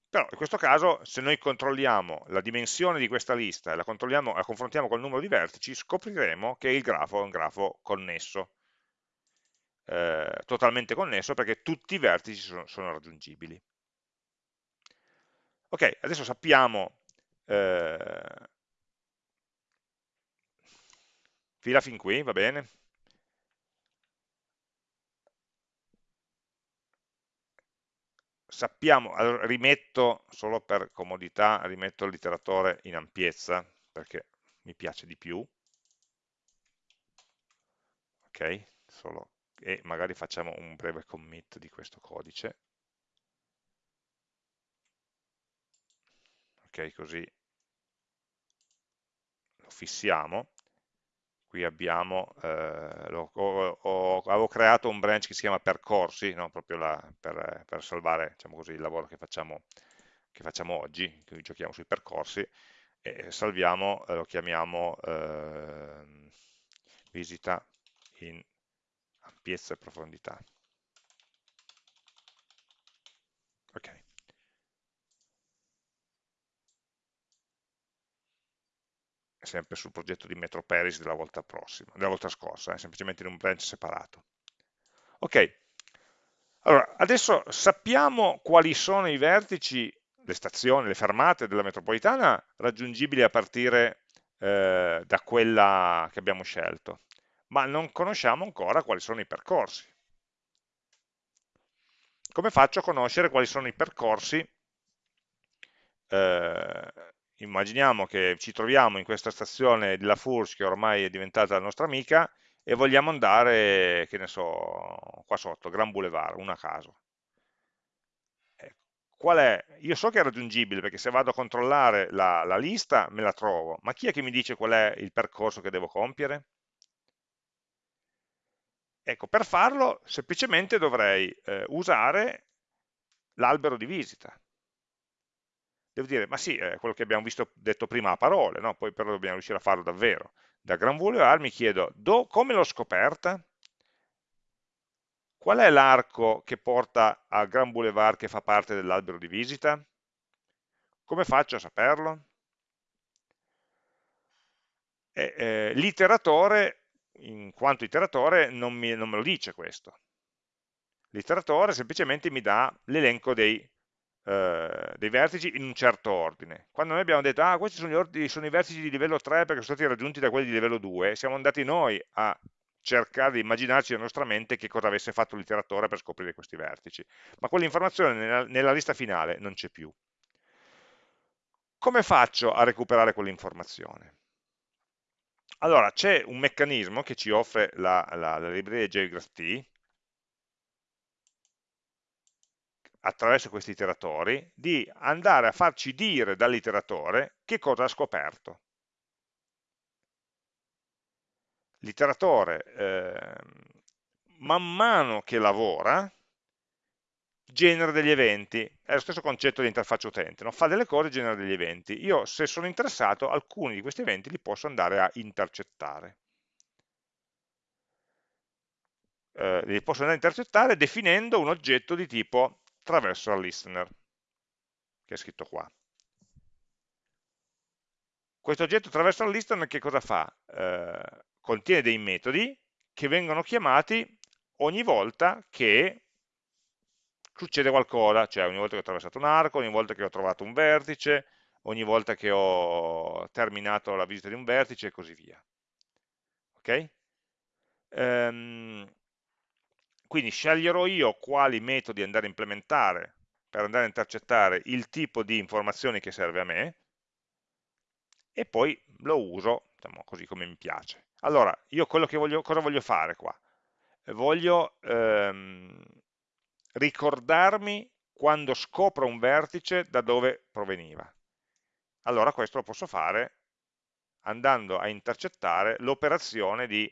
Speaker 1: Però in questo caso, se noi controlliamo la dimensione di questa lista e la, la confrontiamo col numero di vertici, scopriremo che il grafo è un grafo connesso, eh, totalmente connesso perché tutti i vertici sono, sono raggiungibili. Ok, adesso sappiamo eh, fila fin qui, va bene? sappiamo, allora, rimetto solo per comodità, rimetto l'iteratore in ampiezza perché mi piace di più, ok, solo, e magari facciamo un breve commit di questo codice, così lo fissiamo, qui abbiamo, eh, lo, ho, ho, avevo creato un branch che si chiama percorsi, no? proprio la, per, per, salvare diciamo così, il lavoro che facciamo, che facciamo oggi, quindi giochiamo sui percorsi, e salviamo, eh, lo chiamiamo eh, visita in ampiezza e profondità. Ok. Sempre sul progetto di MetroParis della volta prossima, della volta scorsa, eh, semplicemente in un branch separato. Ok, allora adesso sappiamo quali sono i vertici, le stazioni, le fermate della metropolitana raggiungibili a partire eh, da quella che abbiamo scelto, ma non conosciamo ancora quali sono i percorsi. Come faccio a conoscere quali sono i percorsi eh, immaginiamo che ci troviamo in questa stazione di La Fourche che ormai è diventata la nostra amica e vogliamo andare, che ne so, qua sotto, Gran Boulevard, una a caso. Ecco. Qual è? Io so che è raggiungibile perché se vado a controllare la, la lista me la trovo, ma chi è che mi dice qual è il percorso che devo compiere? Ecco, per farlo semplicemente dovrei eh, usare l'albero di visita devo dire, ma sì, è quello che abbiamo visto, detto prima a parole, no? poi però dobbiamo riuscire a farlo davvero. Da Gran Boulevard mi chiedo, do, come l'ho scoperta? Qual è l'arco che porta a Gran Boulevard che fa parte dell'albero di visita? Come faccio a saperlo? Eh, l'iteratore, in quanto iteratore, non, non me lo dice questo. L'iteratore semplicemente mi dà l'elenco dei eh, dei vertici in un certo ordine. Quando noi abbiamo detto, ah, questi sono, ordini, sono i vertici di livello 3 perché sono stati raggiunti da quelli di livello 2, siamo andati noi a cercare di immaginarci nella nostra mente che cosa avesse fatto l'iteratore per scoprire questi vertici. Ma quell'informazione nella, nella lista finale non c'è più. Come faccio a recuperare quell'informazione? Allora, c'è un meccanismo che ci offre la, la, la libreria JGraphT, attraverso questi iteratori, di andare a farci dire dall'iteratore che cosa ha scoperto. L'iteratore, eh, man mano che lavora, genera degli eventi, è lo stesso concetto di interfaccia utente, no? fa delle cose e genera degli eventi. Io, se sono interessato, alcuni di questi eventi li posso andare a intercettare. Eh, li posso andare a intercettare definendo un oggetto di tipo traversal listener, che è scritto qua. Questo oggetto traversal listener che cosa fa? Eh, contiene dei metodi che vengono chiamati ogni volta che succede qualcosa, cioè ogni volta che ho attraversato un arco, ogni volta che ho trovato un vertice, ogni volta che ho terminato la visita di un vertice e così via. Ok? Um, quindi sceglierò io quali metodi andare a implementare per andare a intercettare il tipo di informazioni che serve a me e poi lo uso diciamo, così come mi piace. Allora, io voglio, cosa voglio fare qua? Voglio ehm, ricordarmi quando scopro un vertice da dove proveniva. Allora questo lo posso fare andando a intercettare l'operazione di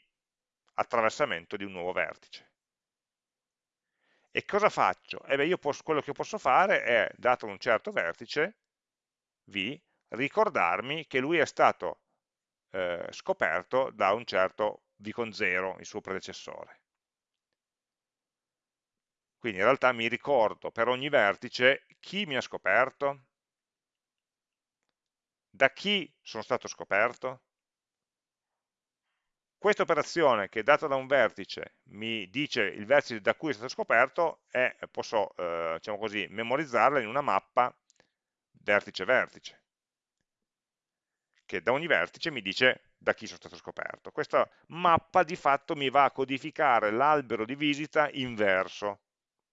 Speaker 1: attraversamento di un nuovo vertice. E cosa faccio? Eh beh, io posso, quello che posso fare è, dato un certo vertice, V, ricordarmi che lui è stato eh, scoperto da un certo V con 0, il suo predecessore. Quindi in realtà mi ricordo per ogni vertice chi mi ha scoperto, da chi sono stato scoperto. Questa operazione che data da un vertice mi dice il vertice da cui è stato scoperto e posso eh, diciamo così, memorizzarla in una mappa vertice-vertice che da ogni vertice mi dice da chi sono stato scoperto. Questa mappa di fatto mi va a codificare l'albero di visita inverso,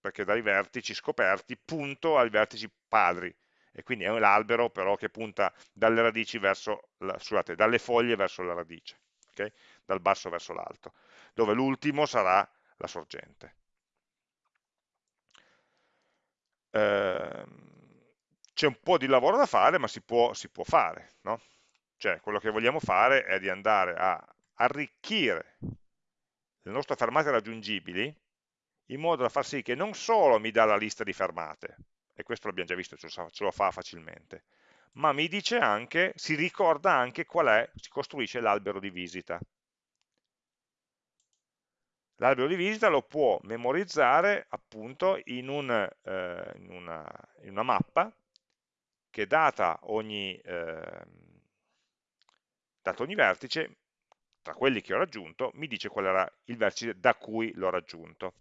Speaker 1: perché dai vertici scoperti punto ai vertici padri, e quindi è l'albero però che punta dalle radici verso, la, scusate, dalle foglie verso la radice, okay? dal basso verso l'alto, dove l'ultimo sarà la sorgente. Ehm, c'è un po' di lavoro da fare, ma si può, si può fare, no? Cioè, quello che vogliamo fare è di andare a arricchire le nostre fermate raggiungibili in modo da far sì che non solo mi dà la lista di fermate, e questo l'abbiamo già visto, ce lo fa facilmente, ma mi dice anche, si ricorda anche qual è, si costruisce l'albero di visita. L'albero di visita lo può memorizzare appunto in, un, eh, in, una, in una, mappa che data ogni, eh, dato ogni vertice, tra quelli che ho raggiunto, mi dice qual era il vertice da cui l'ho raggiunto.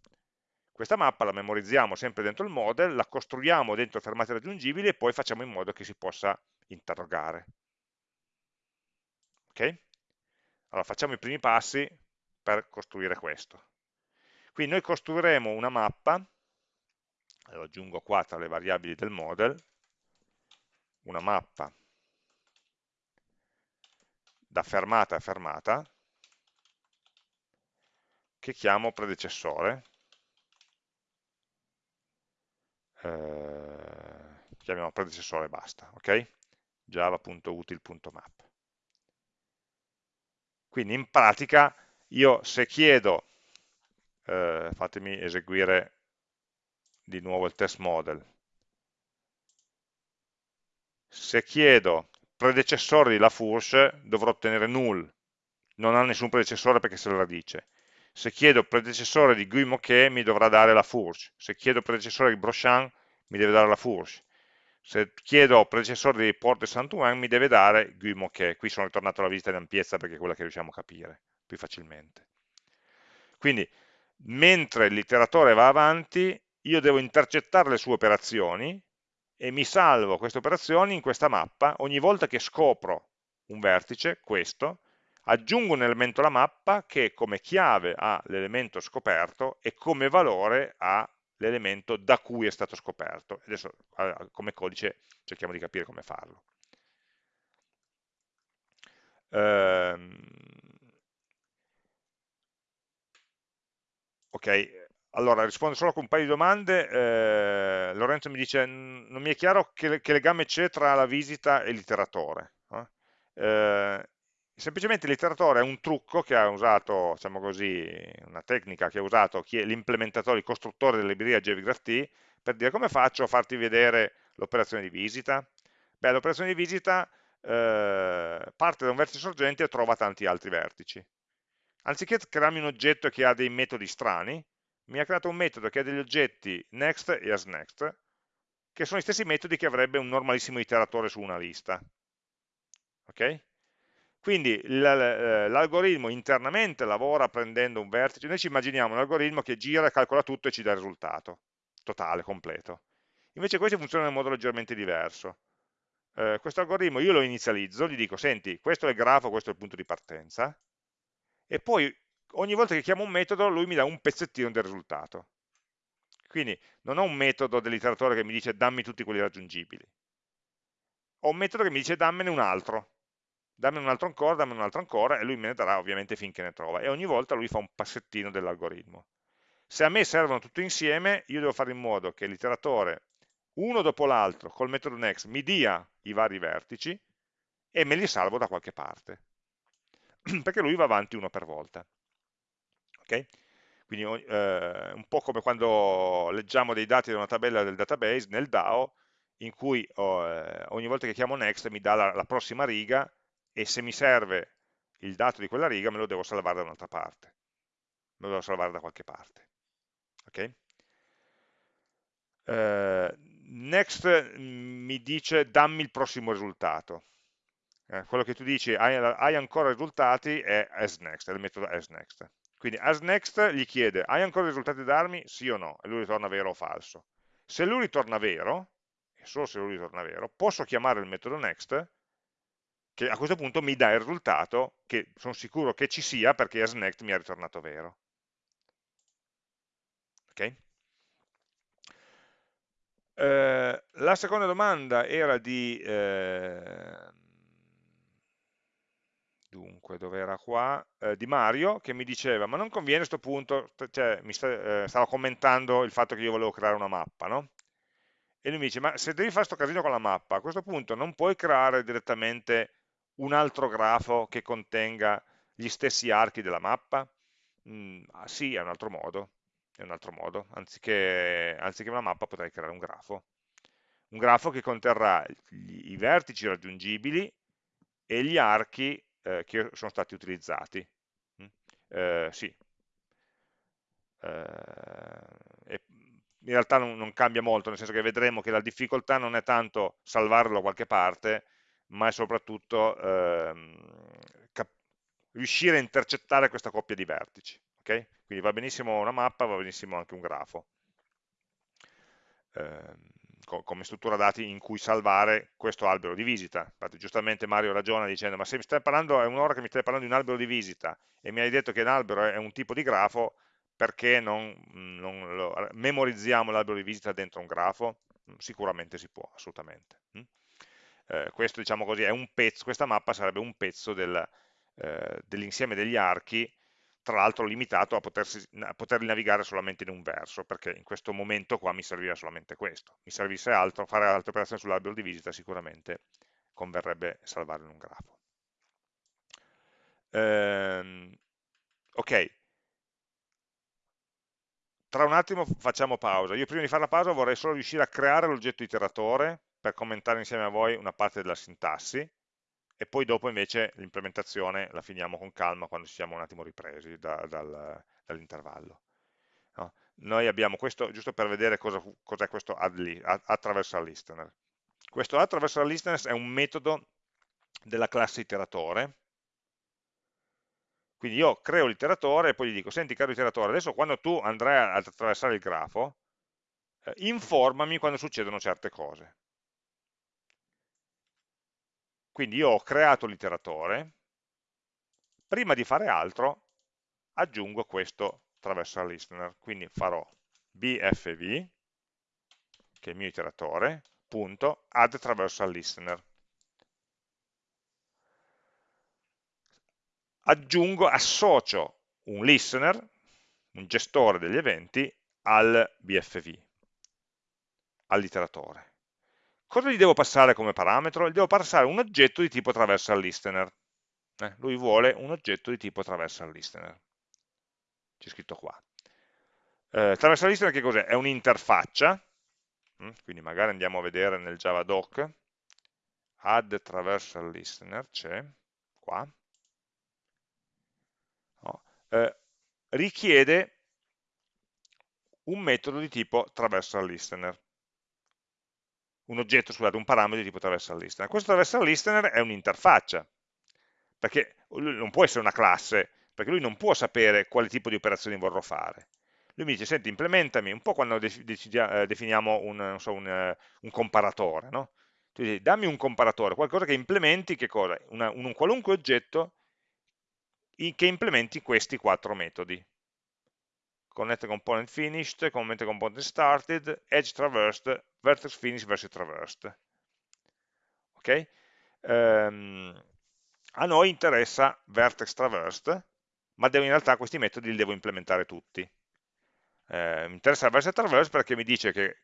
Speaker 1: Questa mappa la memorizziamo sempre dentro il model, la costruiamo dentro fermate raggiungibili e poi facciamo in modo che si possa interrogare. Ok? Allora facciamo i primi passi per costruire questo. Quindi noi costruiremo una mappa, lo aggiungo qua tra le variabili del model, una mappa da fermata a fermata, che chiamo predecessore, eh, chiamiamo predecessore e basta, ok? java.util.map. Quindi in pratica io se chiedo, eh, fatemi eseguire di nuovo il test model, se chiedo predecessore di Lafourche dovrò ottenere null, non ha nessun predecessore perché se la dice. Se chiedo predecessore di Guy Moquet mi dovrà dare la Fourche, se chiedo predecessore di Brochamp mi deve dare la Fourche, se chiedo predecessore di Porte Saint-Ouen mi deve dare Guy Moquet, qui sono ritornato alla visita di ampiezza perché è quella che riusciamo a capire più facilmente. Quindi, mentre l'iteratore va avanti, io devo intercettare le sue operazioni e mi salvo queste operazioni in questa mappa, ogni volta che scopro un vertice, questo, aggiungo un elemento alla mappa che come chiave ha l'elemento scoperto e come valore ha l'elemento da cui è stato scoperto. Adesso come codice cerchiamo di capire come farlo. Ehm, ok, allora, rispondo solo con un paio di domande. Eh, Lorenzo mi dice, non mi è chiaro che, che legame c'è tra la visita e l'iteratore. Eh? Semplicemente l'iteratore è un trucco che ha usato, diciamo così, una tecnica che ha usato l'implementatore, il costruttore della libreria JVGraphT per dire come faccio a farti vedere l'operazione di visita. Beh, l'operazione di visita eh, parte da un vertice sorgente e trova tanti altri vertici. Anziché crearmi un oggetto che ha dei metodi strani, mi ha creato un metodo che ha degli oggetti next e asNext, che sono gli stessi metodi che avrebbe un normalissimo iteratore su una lista. Ok? Quindi eh, l'algoritmo internamente lavora prendendo un vertice, noi ci immaginiamo un algoritmo che gira, calcola tutto e ci dà il risultato, totale, completo. Invece questi funzionano in modo leggermente diverso. Eh, questo algoritmo io lo inizializzo, gli dico, senti, questo è il grafo, questo è il punto di partenza, e poi ogni volta che chiamo un metodo lui mi dà un pezzettino del risultato. Quindi non ho un metodo dell'iteratore che mi dice dammi tutti quelli raggiungibili. Ho un metodo che mi dice dammene un altro. Dammi un altro ancora, dammi un altro ancora, e lui me ne darà ovviamente finché ne trova. E ogni volta lui fa un passettino dell'algoritmo. Se a me servono tutti insieme, io devo fare in modo che l'iteratore, uno dopo l'altro, col metodo next, mi dia i vari vertici e me li salvo da qualche parte. Perché lui va avanti uno per volta. Okay? Quindi eh, un po' come quando leggiamo dei dati da una tabella del database nel DAO, in cui oh, eh, ogni volta che chiamo next mi dà la, la, prossima riga e se mi serve il dato di quella riga me lo devo salvare da un'altra parte, me lo devo salvare da qualche parte. Okay? eh, next mm, mi dice dammi il prossimo risultato. Eh, quello che tu dici hai, hai, ancora risultati è asNext, è il metodo asNext. Quindi asNext gli chiede hai ancora risultati da darmi? Sì o no? E lui ritorna vero o falso. Se lui ritorna vero, e solo se lui ritorna vero, posso chiamare il metodo next che a questo punto mi dà il risultato che sono sicuro che ci sia perché asNext mi ha ritornato vero. Ok? Eh, la seconda domanda era di... Eh, dunque, dove era qua? Eh, di Mario, che mi diceva, ma non conviene a questo punto, cioè mi sta, eh, stava commentando il fatto che io volevo creare una mappa, no? E lui mi dice, ma se devi fare questo casino con la mappa, a questo punto non puoi creare direttamente un altro grafo che contenga gli stessi archi della mappa? Mm, ah, sì, è un altro modo, è un altro modo, anziché, anziché una mappa potrei creare un grafo. Un grafo che conterrà gli, i vertici raggiungibili e gli archi eh, che sono stati utilizzati. Mm? Eh, sì. Eh, in realtà non, non, cambia molto, nel senso che vedremo che la difficoltà non è tanto salvarlo da qualche parte, ma è soprattutto ehm, riuscire a intercettare questa coppia di vertici. Okay? Quindi va benissimo una mappa, va benissimo anche un grafo. Eh, come struttura dati in cui salvare questo albero di visita. Infatti giustamente Mario ragiona dicendo ma se mi stai parlando, è un'ora che mi stai parlando di un albero di visita e mi hai detto che un albero è un tipo di grafo, perché non, non lo, memorizziamo l'albero di visita dentro un grafo? Sicuramente si può, assolutamente. Eh, questo diciamo così, è un pezzo, questa mappa sarebbe un pezzo del, eh, dell'insieme degli archi tra l'altro limitato a, potersi, a poterli navigare solamente in un verso, perché in questo momento qua mi serviva solamente questo. Mi servisse altro, fare altre operazioni sull'albero di visita sicuramente converrebbe salvarlo in un grafo. Ehm, ok, tra un attimo facciamo pausa. Io prima di fare la pausa vorrei solo riuscire a creare l'oggetto iteratore per commentare insieme a voi una parte della sintassi, e poi dopo invece l'implementazione la finiamo con calma quando ci siamo un attimo ripresi da, dal, dall'intervallo. No? Noi abbiamo questo, giusto per vedere cos'è cos questo add, attraversal listener. Questo attraversal listener è un metodo della classe iteratore, quindi io creo l'iteratore e poi gli dico, senti caro iteratore, adesso quando tu andrai ad attraversare il grafo, eh, informami quando succedono certe cose. Quindi io ho creato l'iteratore, prima di fare altro aggiungo questo traversal listener, quindi farò bfv, che è il mio iteratore, punto, add traversal listener. Aggiungo, associo un listener, un gestore degli eventi, al bfv, all'iteratore. Cosa gli devo passare come parametro? Gli devo passare un oggetto di tipo traversal listener. Eh, lui vuole un oggetto di tipo traversal listener. C'è scritto qua. Eh, traversal listener che cos'è? È un'interfaccia, mm, quindi magari andiamo a vedere nel Java doc, add traversal listener, c'è, qua, no. eh, richiede un metodo di tipo traversal listener un oggetto, scusate, un parametro di tipo traversal listener. Questo traversal listener è un'interfaccia, perché non può essere una classe, perché lui non può sapere quale tipo di operazioni vorrò fare. Lui mi dice, senti, implementami, un po' quando eh, definiamo un, so, un, eh, un comparatore, no? Tu dici, dammi un comparatore, qualcosa che implementi, che cosa? Una, un, un qualunque oggetto che implementi questi quattro metodi connect component finished, connect component started, edge traversed, vertex finished versus traversed. Ok? Um, a noi interessa vertex traversed, ma devo, in realtà questi metodi li devo implementare tutti. Eh, mi interessa vertex traversed perché mi dice che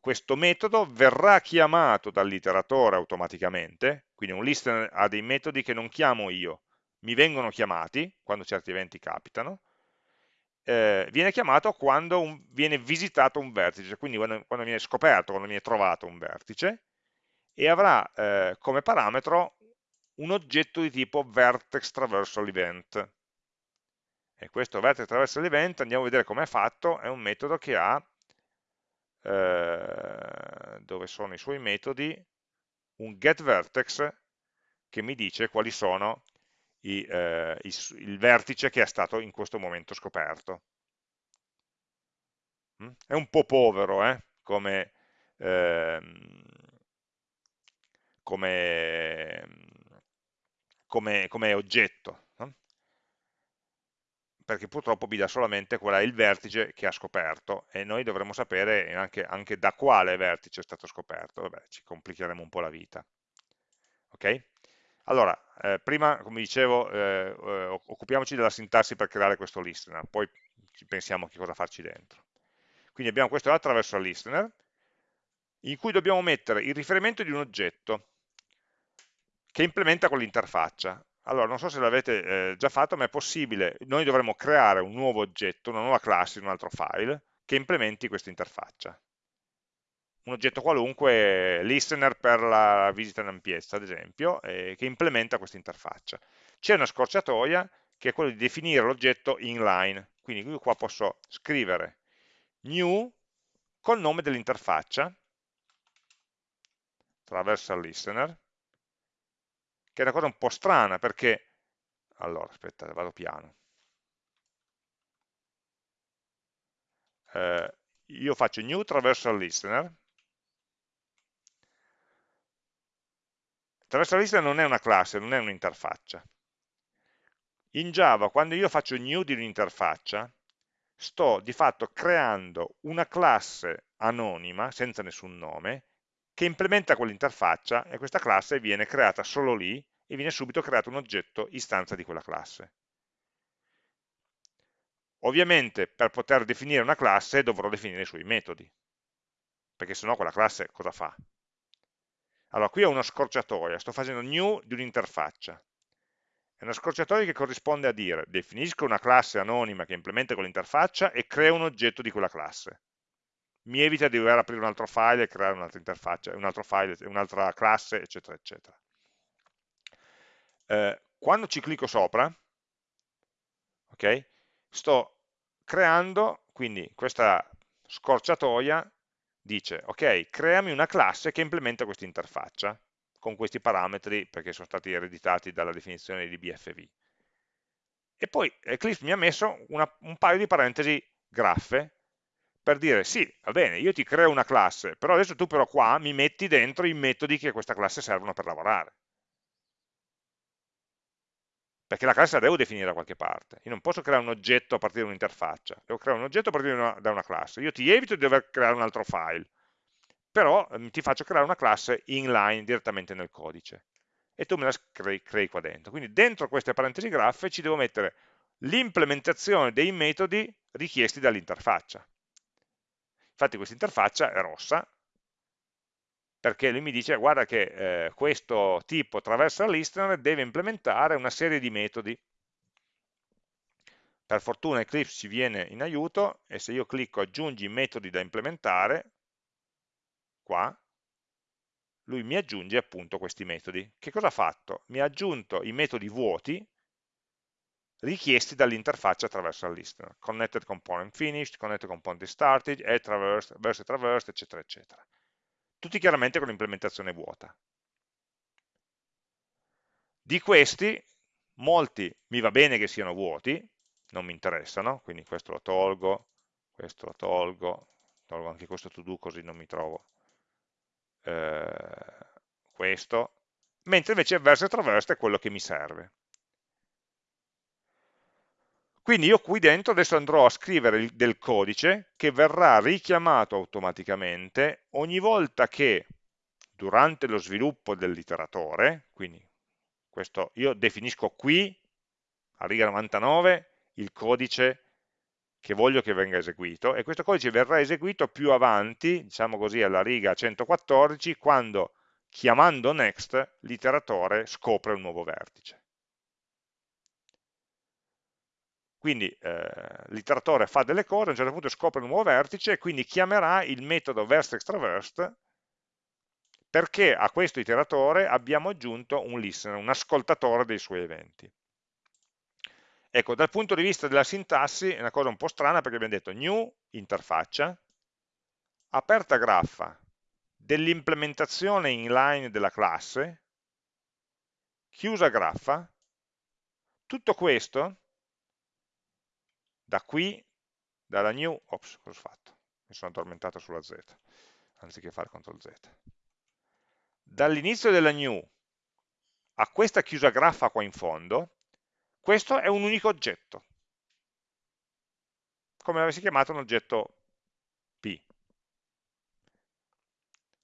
Speaker 1: questo metodo verrà chiamato dall'iteratore automaticamente, quindi un listener ha dei metodi che non chiamo io, mi vengono chiamati quando certi eventi capitano, eh, viene chiamato quando un, viene visitato un vertice, quindi quando, quando, viene scoperto, quando viene trovato un vertice, e avrà eh, come parametro un oggetto di tipo vertex traversal event. E questo vertex traversal event, andiamo a vedere come è fatto, è un metodo che ha eh, dove sono i suoi metodi, un getVertex che mi dice quali sono i, eh, i, il vertice che è stato in questo momento scoperto. Mm? È un po' povero eh, come, ehm, come, come, come, oggetto, no? perché purtroppo mi dà solamente qual è il vertice che ha scoperto e noi dovremmo sapere anche, anche da quale vertice è stato scoperto, Vabbè, ci complicheremo un po' la vita. Ok? Allora, eh, prima, come dicevo, eh, eh, occupiamoci della sintassi per creare questo listener, poi pensiamo a che cosa farci dentro. Quindi abbiamo questo attraverso listener, in cui dobbiamo mettere il riferimento di un oggetto che implementa quell'interfaccia. Allora, non so se l'avete eh, già fatto, ma è possibile, noi dovremmo creare un nuovo oggetto, una nuova classe un altro file, che implementi questa interfaccia. Un oggetto qualunque, listener per la visita in ampiezza, ad esempio, eh, che implementa questa interfaccia. C'è una scorciatoia che è quella di definire l'oggetto inline, quindi io qua posso scrivere new col nome dell'interfaccia, traversal listener, che è una cosa un po' strana perché, allora aspetta, vado piano, eh, io faccio new traversal listener, traversal listener non è una classe, non è un'interfaccia. In Java, quando io faccio new di un'interfaccia, sto di fatto creando una classe anonima, senza nessun nome, che implementa quell'interfaccia e questa classe viene creata solo lì e viene subito creato un oggetto istanza di quella classe. Ovviamente per poter definire una classe dovrò definire i suoi metodi, perché sennò quella classe cosa fa? Allora, qui ho una scorciatoia, sto facendo new di un'interfaccia. È una scorciatoia che corrisponde a dire definisco una classe anonima che implementa quell'interfaccia e creo un oggetto di quella classe. Mi evita di dover aprire un altro file e creare un'altra interfaccia, un altro file, un'altra classe, eccetera, eccetera. Eh, quando ci clicco sopra, okay, sto creando, quindi questa scorciatoia dice, ok, creami una classe che implementa questa interfaccia con questi parametri perché sono stati ereditati dalla definizione di BFV. E poi Eclipse mi ha messo una, un paio di parentesi graffe per dire sì, va bene, io ti creo una classe, però adesso tu però qua mi metti dentro i metodi che a questa classe servono per lavorare. Perché la classe la devo definire da qualche parte. Io non posso creare un oggetto a partire da un'interfaccia, devo creare un oggetto a partire da una, da una classe. Io ti evito di dover creare un altro file però eh, ti faccio creare una classe inline direttamente nel codice e tu me la crei, crei qua dentro. Quindi dentro queste parentesi graffe ci devo mettere l'implementazione dei metodi richiesti dall'interfaccia. Infatti questa interfaccia è rossa, perché lui mi dice guarda che eh, questo tipo traversa listener deve implementare una serie di metodi. Per fortuna Eclipse ci viene in aiuto e se io clicco aggiungi metodi da implementare, qua, lui mi aggiunge appunto questi metodi. Che cosa ha fatto? Mi ha aggiunto i metodi vuoti richiesti dall'interfaccia attraverso il listener. Connected component finished, connected component started, add traversed, verse traversed, eccetera, eccetera. Tutti chiaramente con l'implementazione vuota. Di questi, molti mi va bene che siano vuoti, non mi interessano, quindi questo lo tolgo, questo lo tolgo, tolgo anche questo to do così non mi trovo eh, questo, mentre invece verso traverso è quello che mi serve. Quindi io qui dentro adesso andrò a scrivere del codice che verrà richiamato automaticamente ogni volta che durante lo sviluppo dell'iteratore, quindi questo io definisco qui, a riga 99, il codice che voglio che venga eseguito e questo codice verrà eseguito più avanti, diciamo così alla riga 114, quando chiamando next l'iteratore scopre un nuovo vertice. Quindi eh, l'iteratore fa delle cose, a un certo punto scopre un nuovo vertice e quindi chiamerà il metodo vertexTraversed perché a questo iteratore abbiamo aggiunto un listener, un ascoltatore dei suoi eventi. Ecco, dal punto di vista della sintassi è una cosa un po' strana perché abbiamo detto new interfaccia, aperta graffa dell'implementazione inline della classe, chiusa graffa, tutto questo da qui, dalla new, ops, cosa ho fatto? Mi sono addormentato sulla Z, anziché fare CTRL Z. Dall'inizio della new a questa chiusa graffa qua in fondo, questo è un unico oggetto, come avessi chiamato un oggetto P.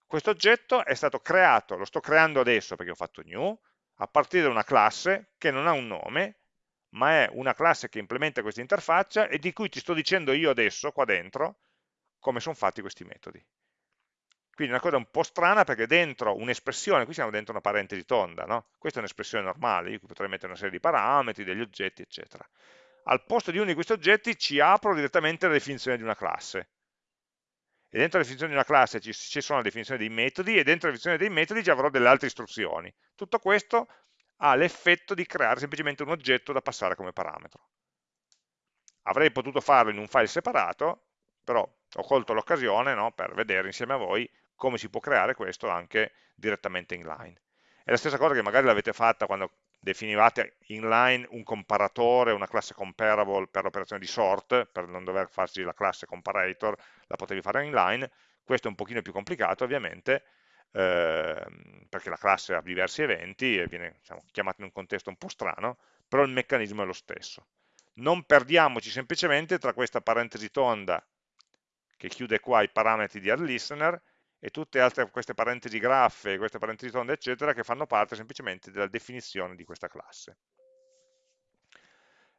Speaker 1: Questo oggetto è stato creato, lo sto creando adesso perché ho fatto new, a partire da una classe che non ha un nome, ma è una classe che implementa questa interfaccia e di cui ti sto dicendo io adesso, qua dentro, come sono fatti questi metodi. Quindi una cosa un po' strana perché dentro un'espressione, qui siamo dentro una parentesi tonda, no? questa è un'espressione normale, io potrei mettere una serie di parametri, degli oggetti, eccetera. Al posto di uno di questi oggetti ci apro direttamente la definizione di una classe e dentro la definizione di una classe ci, ci sono le definizioni dei metodi e dentro la definizione dei metodi ci avrò delle altre istruzioni. Tutto questo ha l'effetto di creare semplicemente un oggetto da passare come parametro. Avrei potuto farlo in un file separato, però ho colto l'occasione no, per vedere insieme a voi come si può creare questo anche direttamente inline. È la stessa cosa che magari l'avete fatta quando definivate inline un comparatore, una classe comparable per l'operazione di sort, per non dover farci la classe comparator, la potevi fare inline, questo è un pochino più complicato ovviamente, eh, perché la classe ha diversi eventi e viene diciamo, chiamata in un contesto un po' strano, però il meccanismo è lo stesso. Non perdiamoci semplicemente tra questa parentesi tonda che chiude qua i parametri di addListener e tutte altre queste parentesi graffe, queste parentesi tonde, eccetera, che fanno parte semplicemente della definizione di questa classe.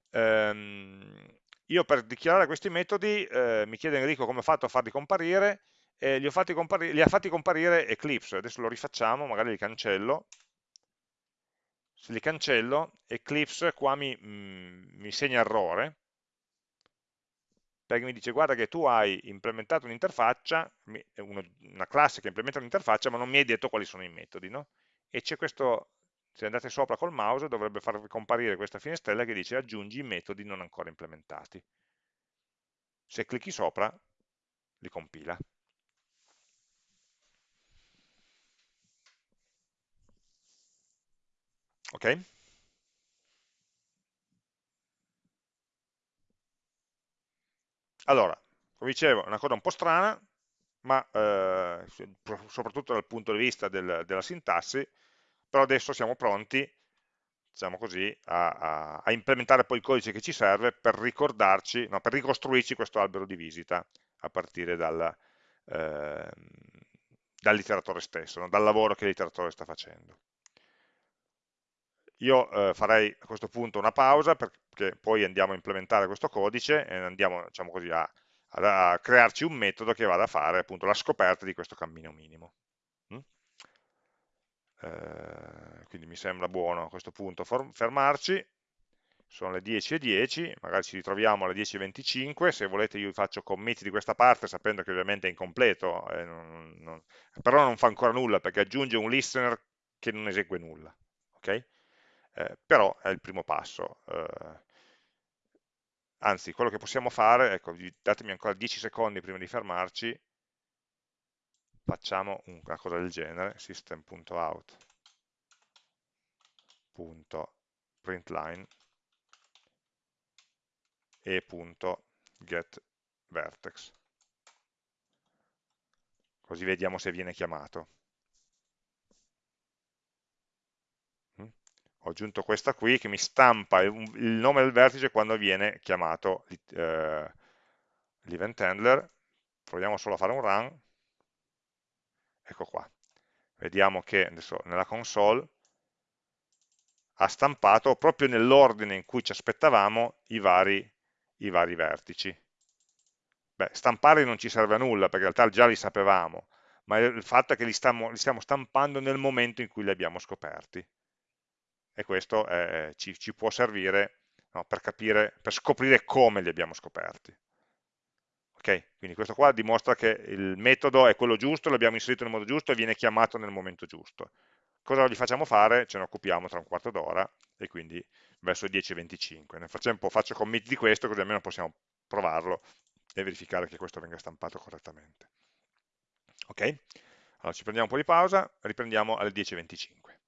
Speaker 1: Ehm, io per dichiarare questi metodi, eh, mi chiede Enrico come ho fatto a farli comparire, e li, li ha fatti comparire Eclipse, adesso lo rifacciamo, magari li cancello, se li cancello, Eclipse qua mi, mm, mi segna errore, perché mi dice guarda che tu hai implementato un'interfaccia, una classe che implementa un'interfaccia, ma non mi hai detto quali sono i metodi, no? E c'è questo, se andate sopra col mouse, dovrebbe farvi comparire questa finestrella che dice aggiungi i metodi non ancora implementati. Se clicchi sopra, li compila. Ok? Allora, come dicevo, è una cosa un po' strana, ma eh, soprattutto dal punto di vista del, della sintassi, però adesso siamo pronti, diciamo così, a, a, a, implementare poi il codice che ci serve per ricordarci, no, per ricostruirci questo albero di visita a partire dal, eh, dall'iteratore stesso, no, dal lavoro che l'iteratore sta facendo. Io eh, farei a questo punto una pausa perché poi andiamo a implementare questo codice e andiamo diciamo così, a, a, crearci un metodo che vada a fare appunto la scoperta di questo cammino minimo. Mm? Eh, quindi mi sembra buono a questo punto fermarci, sono le 10.10, 10, magari ci ritroviamo alle 10.25, se volete io faccio commit di questa parte sapendo che ovviamente è incompleto, eh, non, non, però non fa ancora nulla perché aggiunge un listener che non esegue nulla. Okay? Eh, però è il primo passo. Eh, anzi, quello che possiamo fare, ecco, datemi ancora 10 secondi prima di fermarci, facciamo una cosa del genere, system.out.println e.getVertex. Così vediamo se viene chiamato. Ho aggiunto questa qui che mi stampa il, il nome del vertice quando viene chiamato eh, l'event handler, proviamo solo a fare un run, ecco qua, vediamo che adesso nella console ha stampato proprio nell'ordine in cui ci aspettavamo i vari, i vari vertici. Beh, stampare non ci serve a nulla perché in realtà già li sapevamo, ma il fatto è che li stiamo, li stiamo stampando nel momento in cui li abbiamo scoperti e questo eh, ci, ci, può servire no, per, capire, per scoprire come li abbiamo scoperti. Ok, quindi questo qua dimostra che il metodo è quello giusto, l'abbiamo inserito nel modo giusto e viene chiamato nel momento giusto. Cosa gli facciamo fare? Ce ne occupiamo tra un quarto d'ora e quindi verso le 10.25. Nel frattempo faccio commit di questo così almeno possiamo provarlo e verificare che questo venga stampato correttamente. Ok? Allora ci prendiamo un po' di pausa, riprendiamo alle 10.25.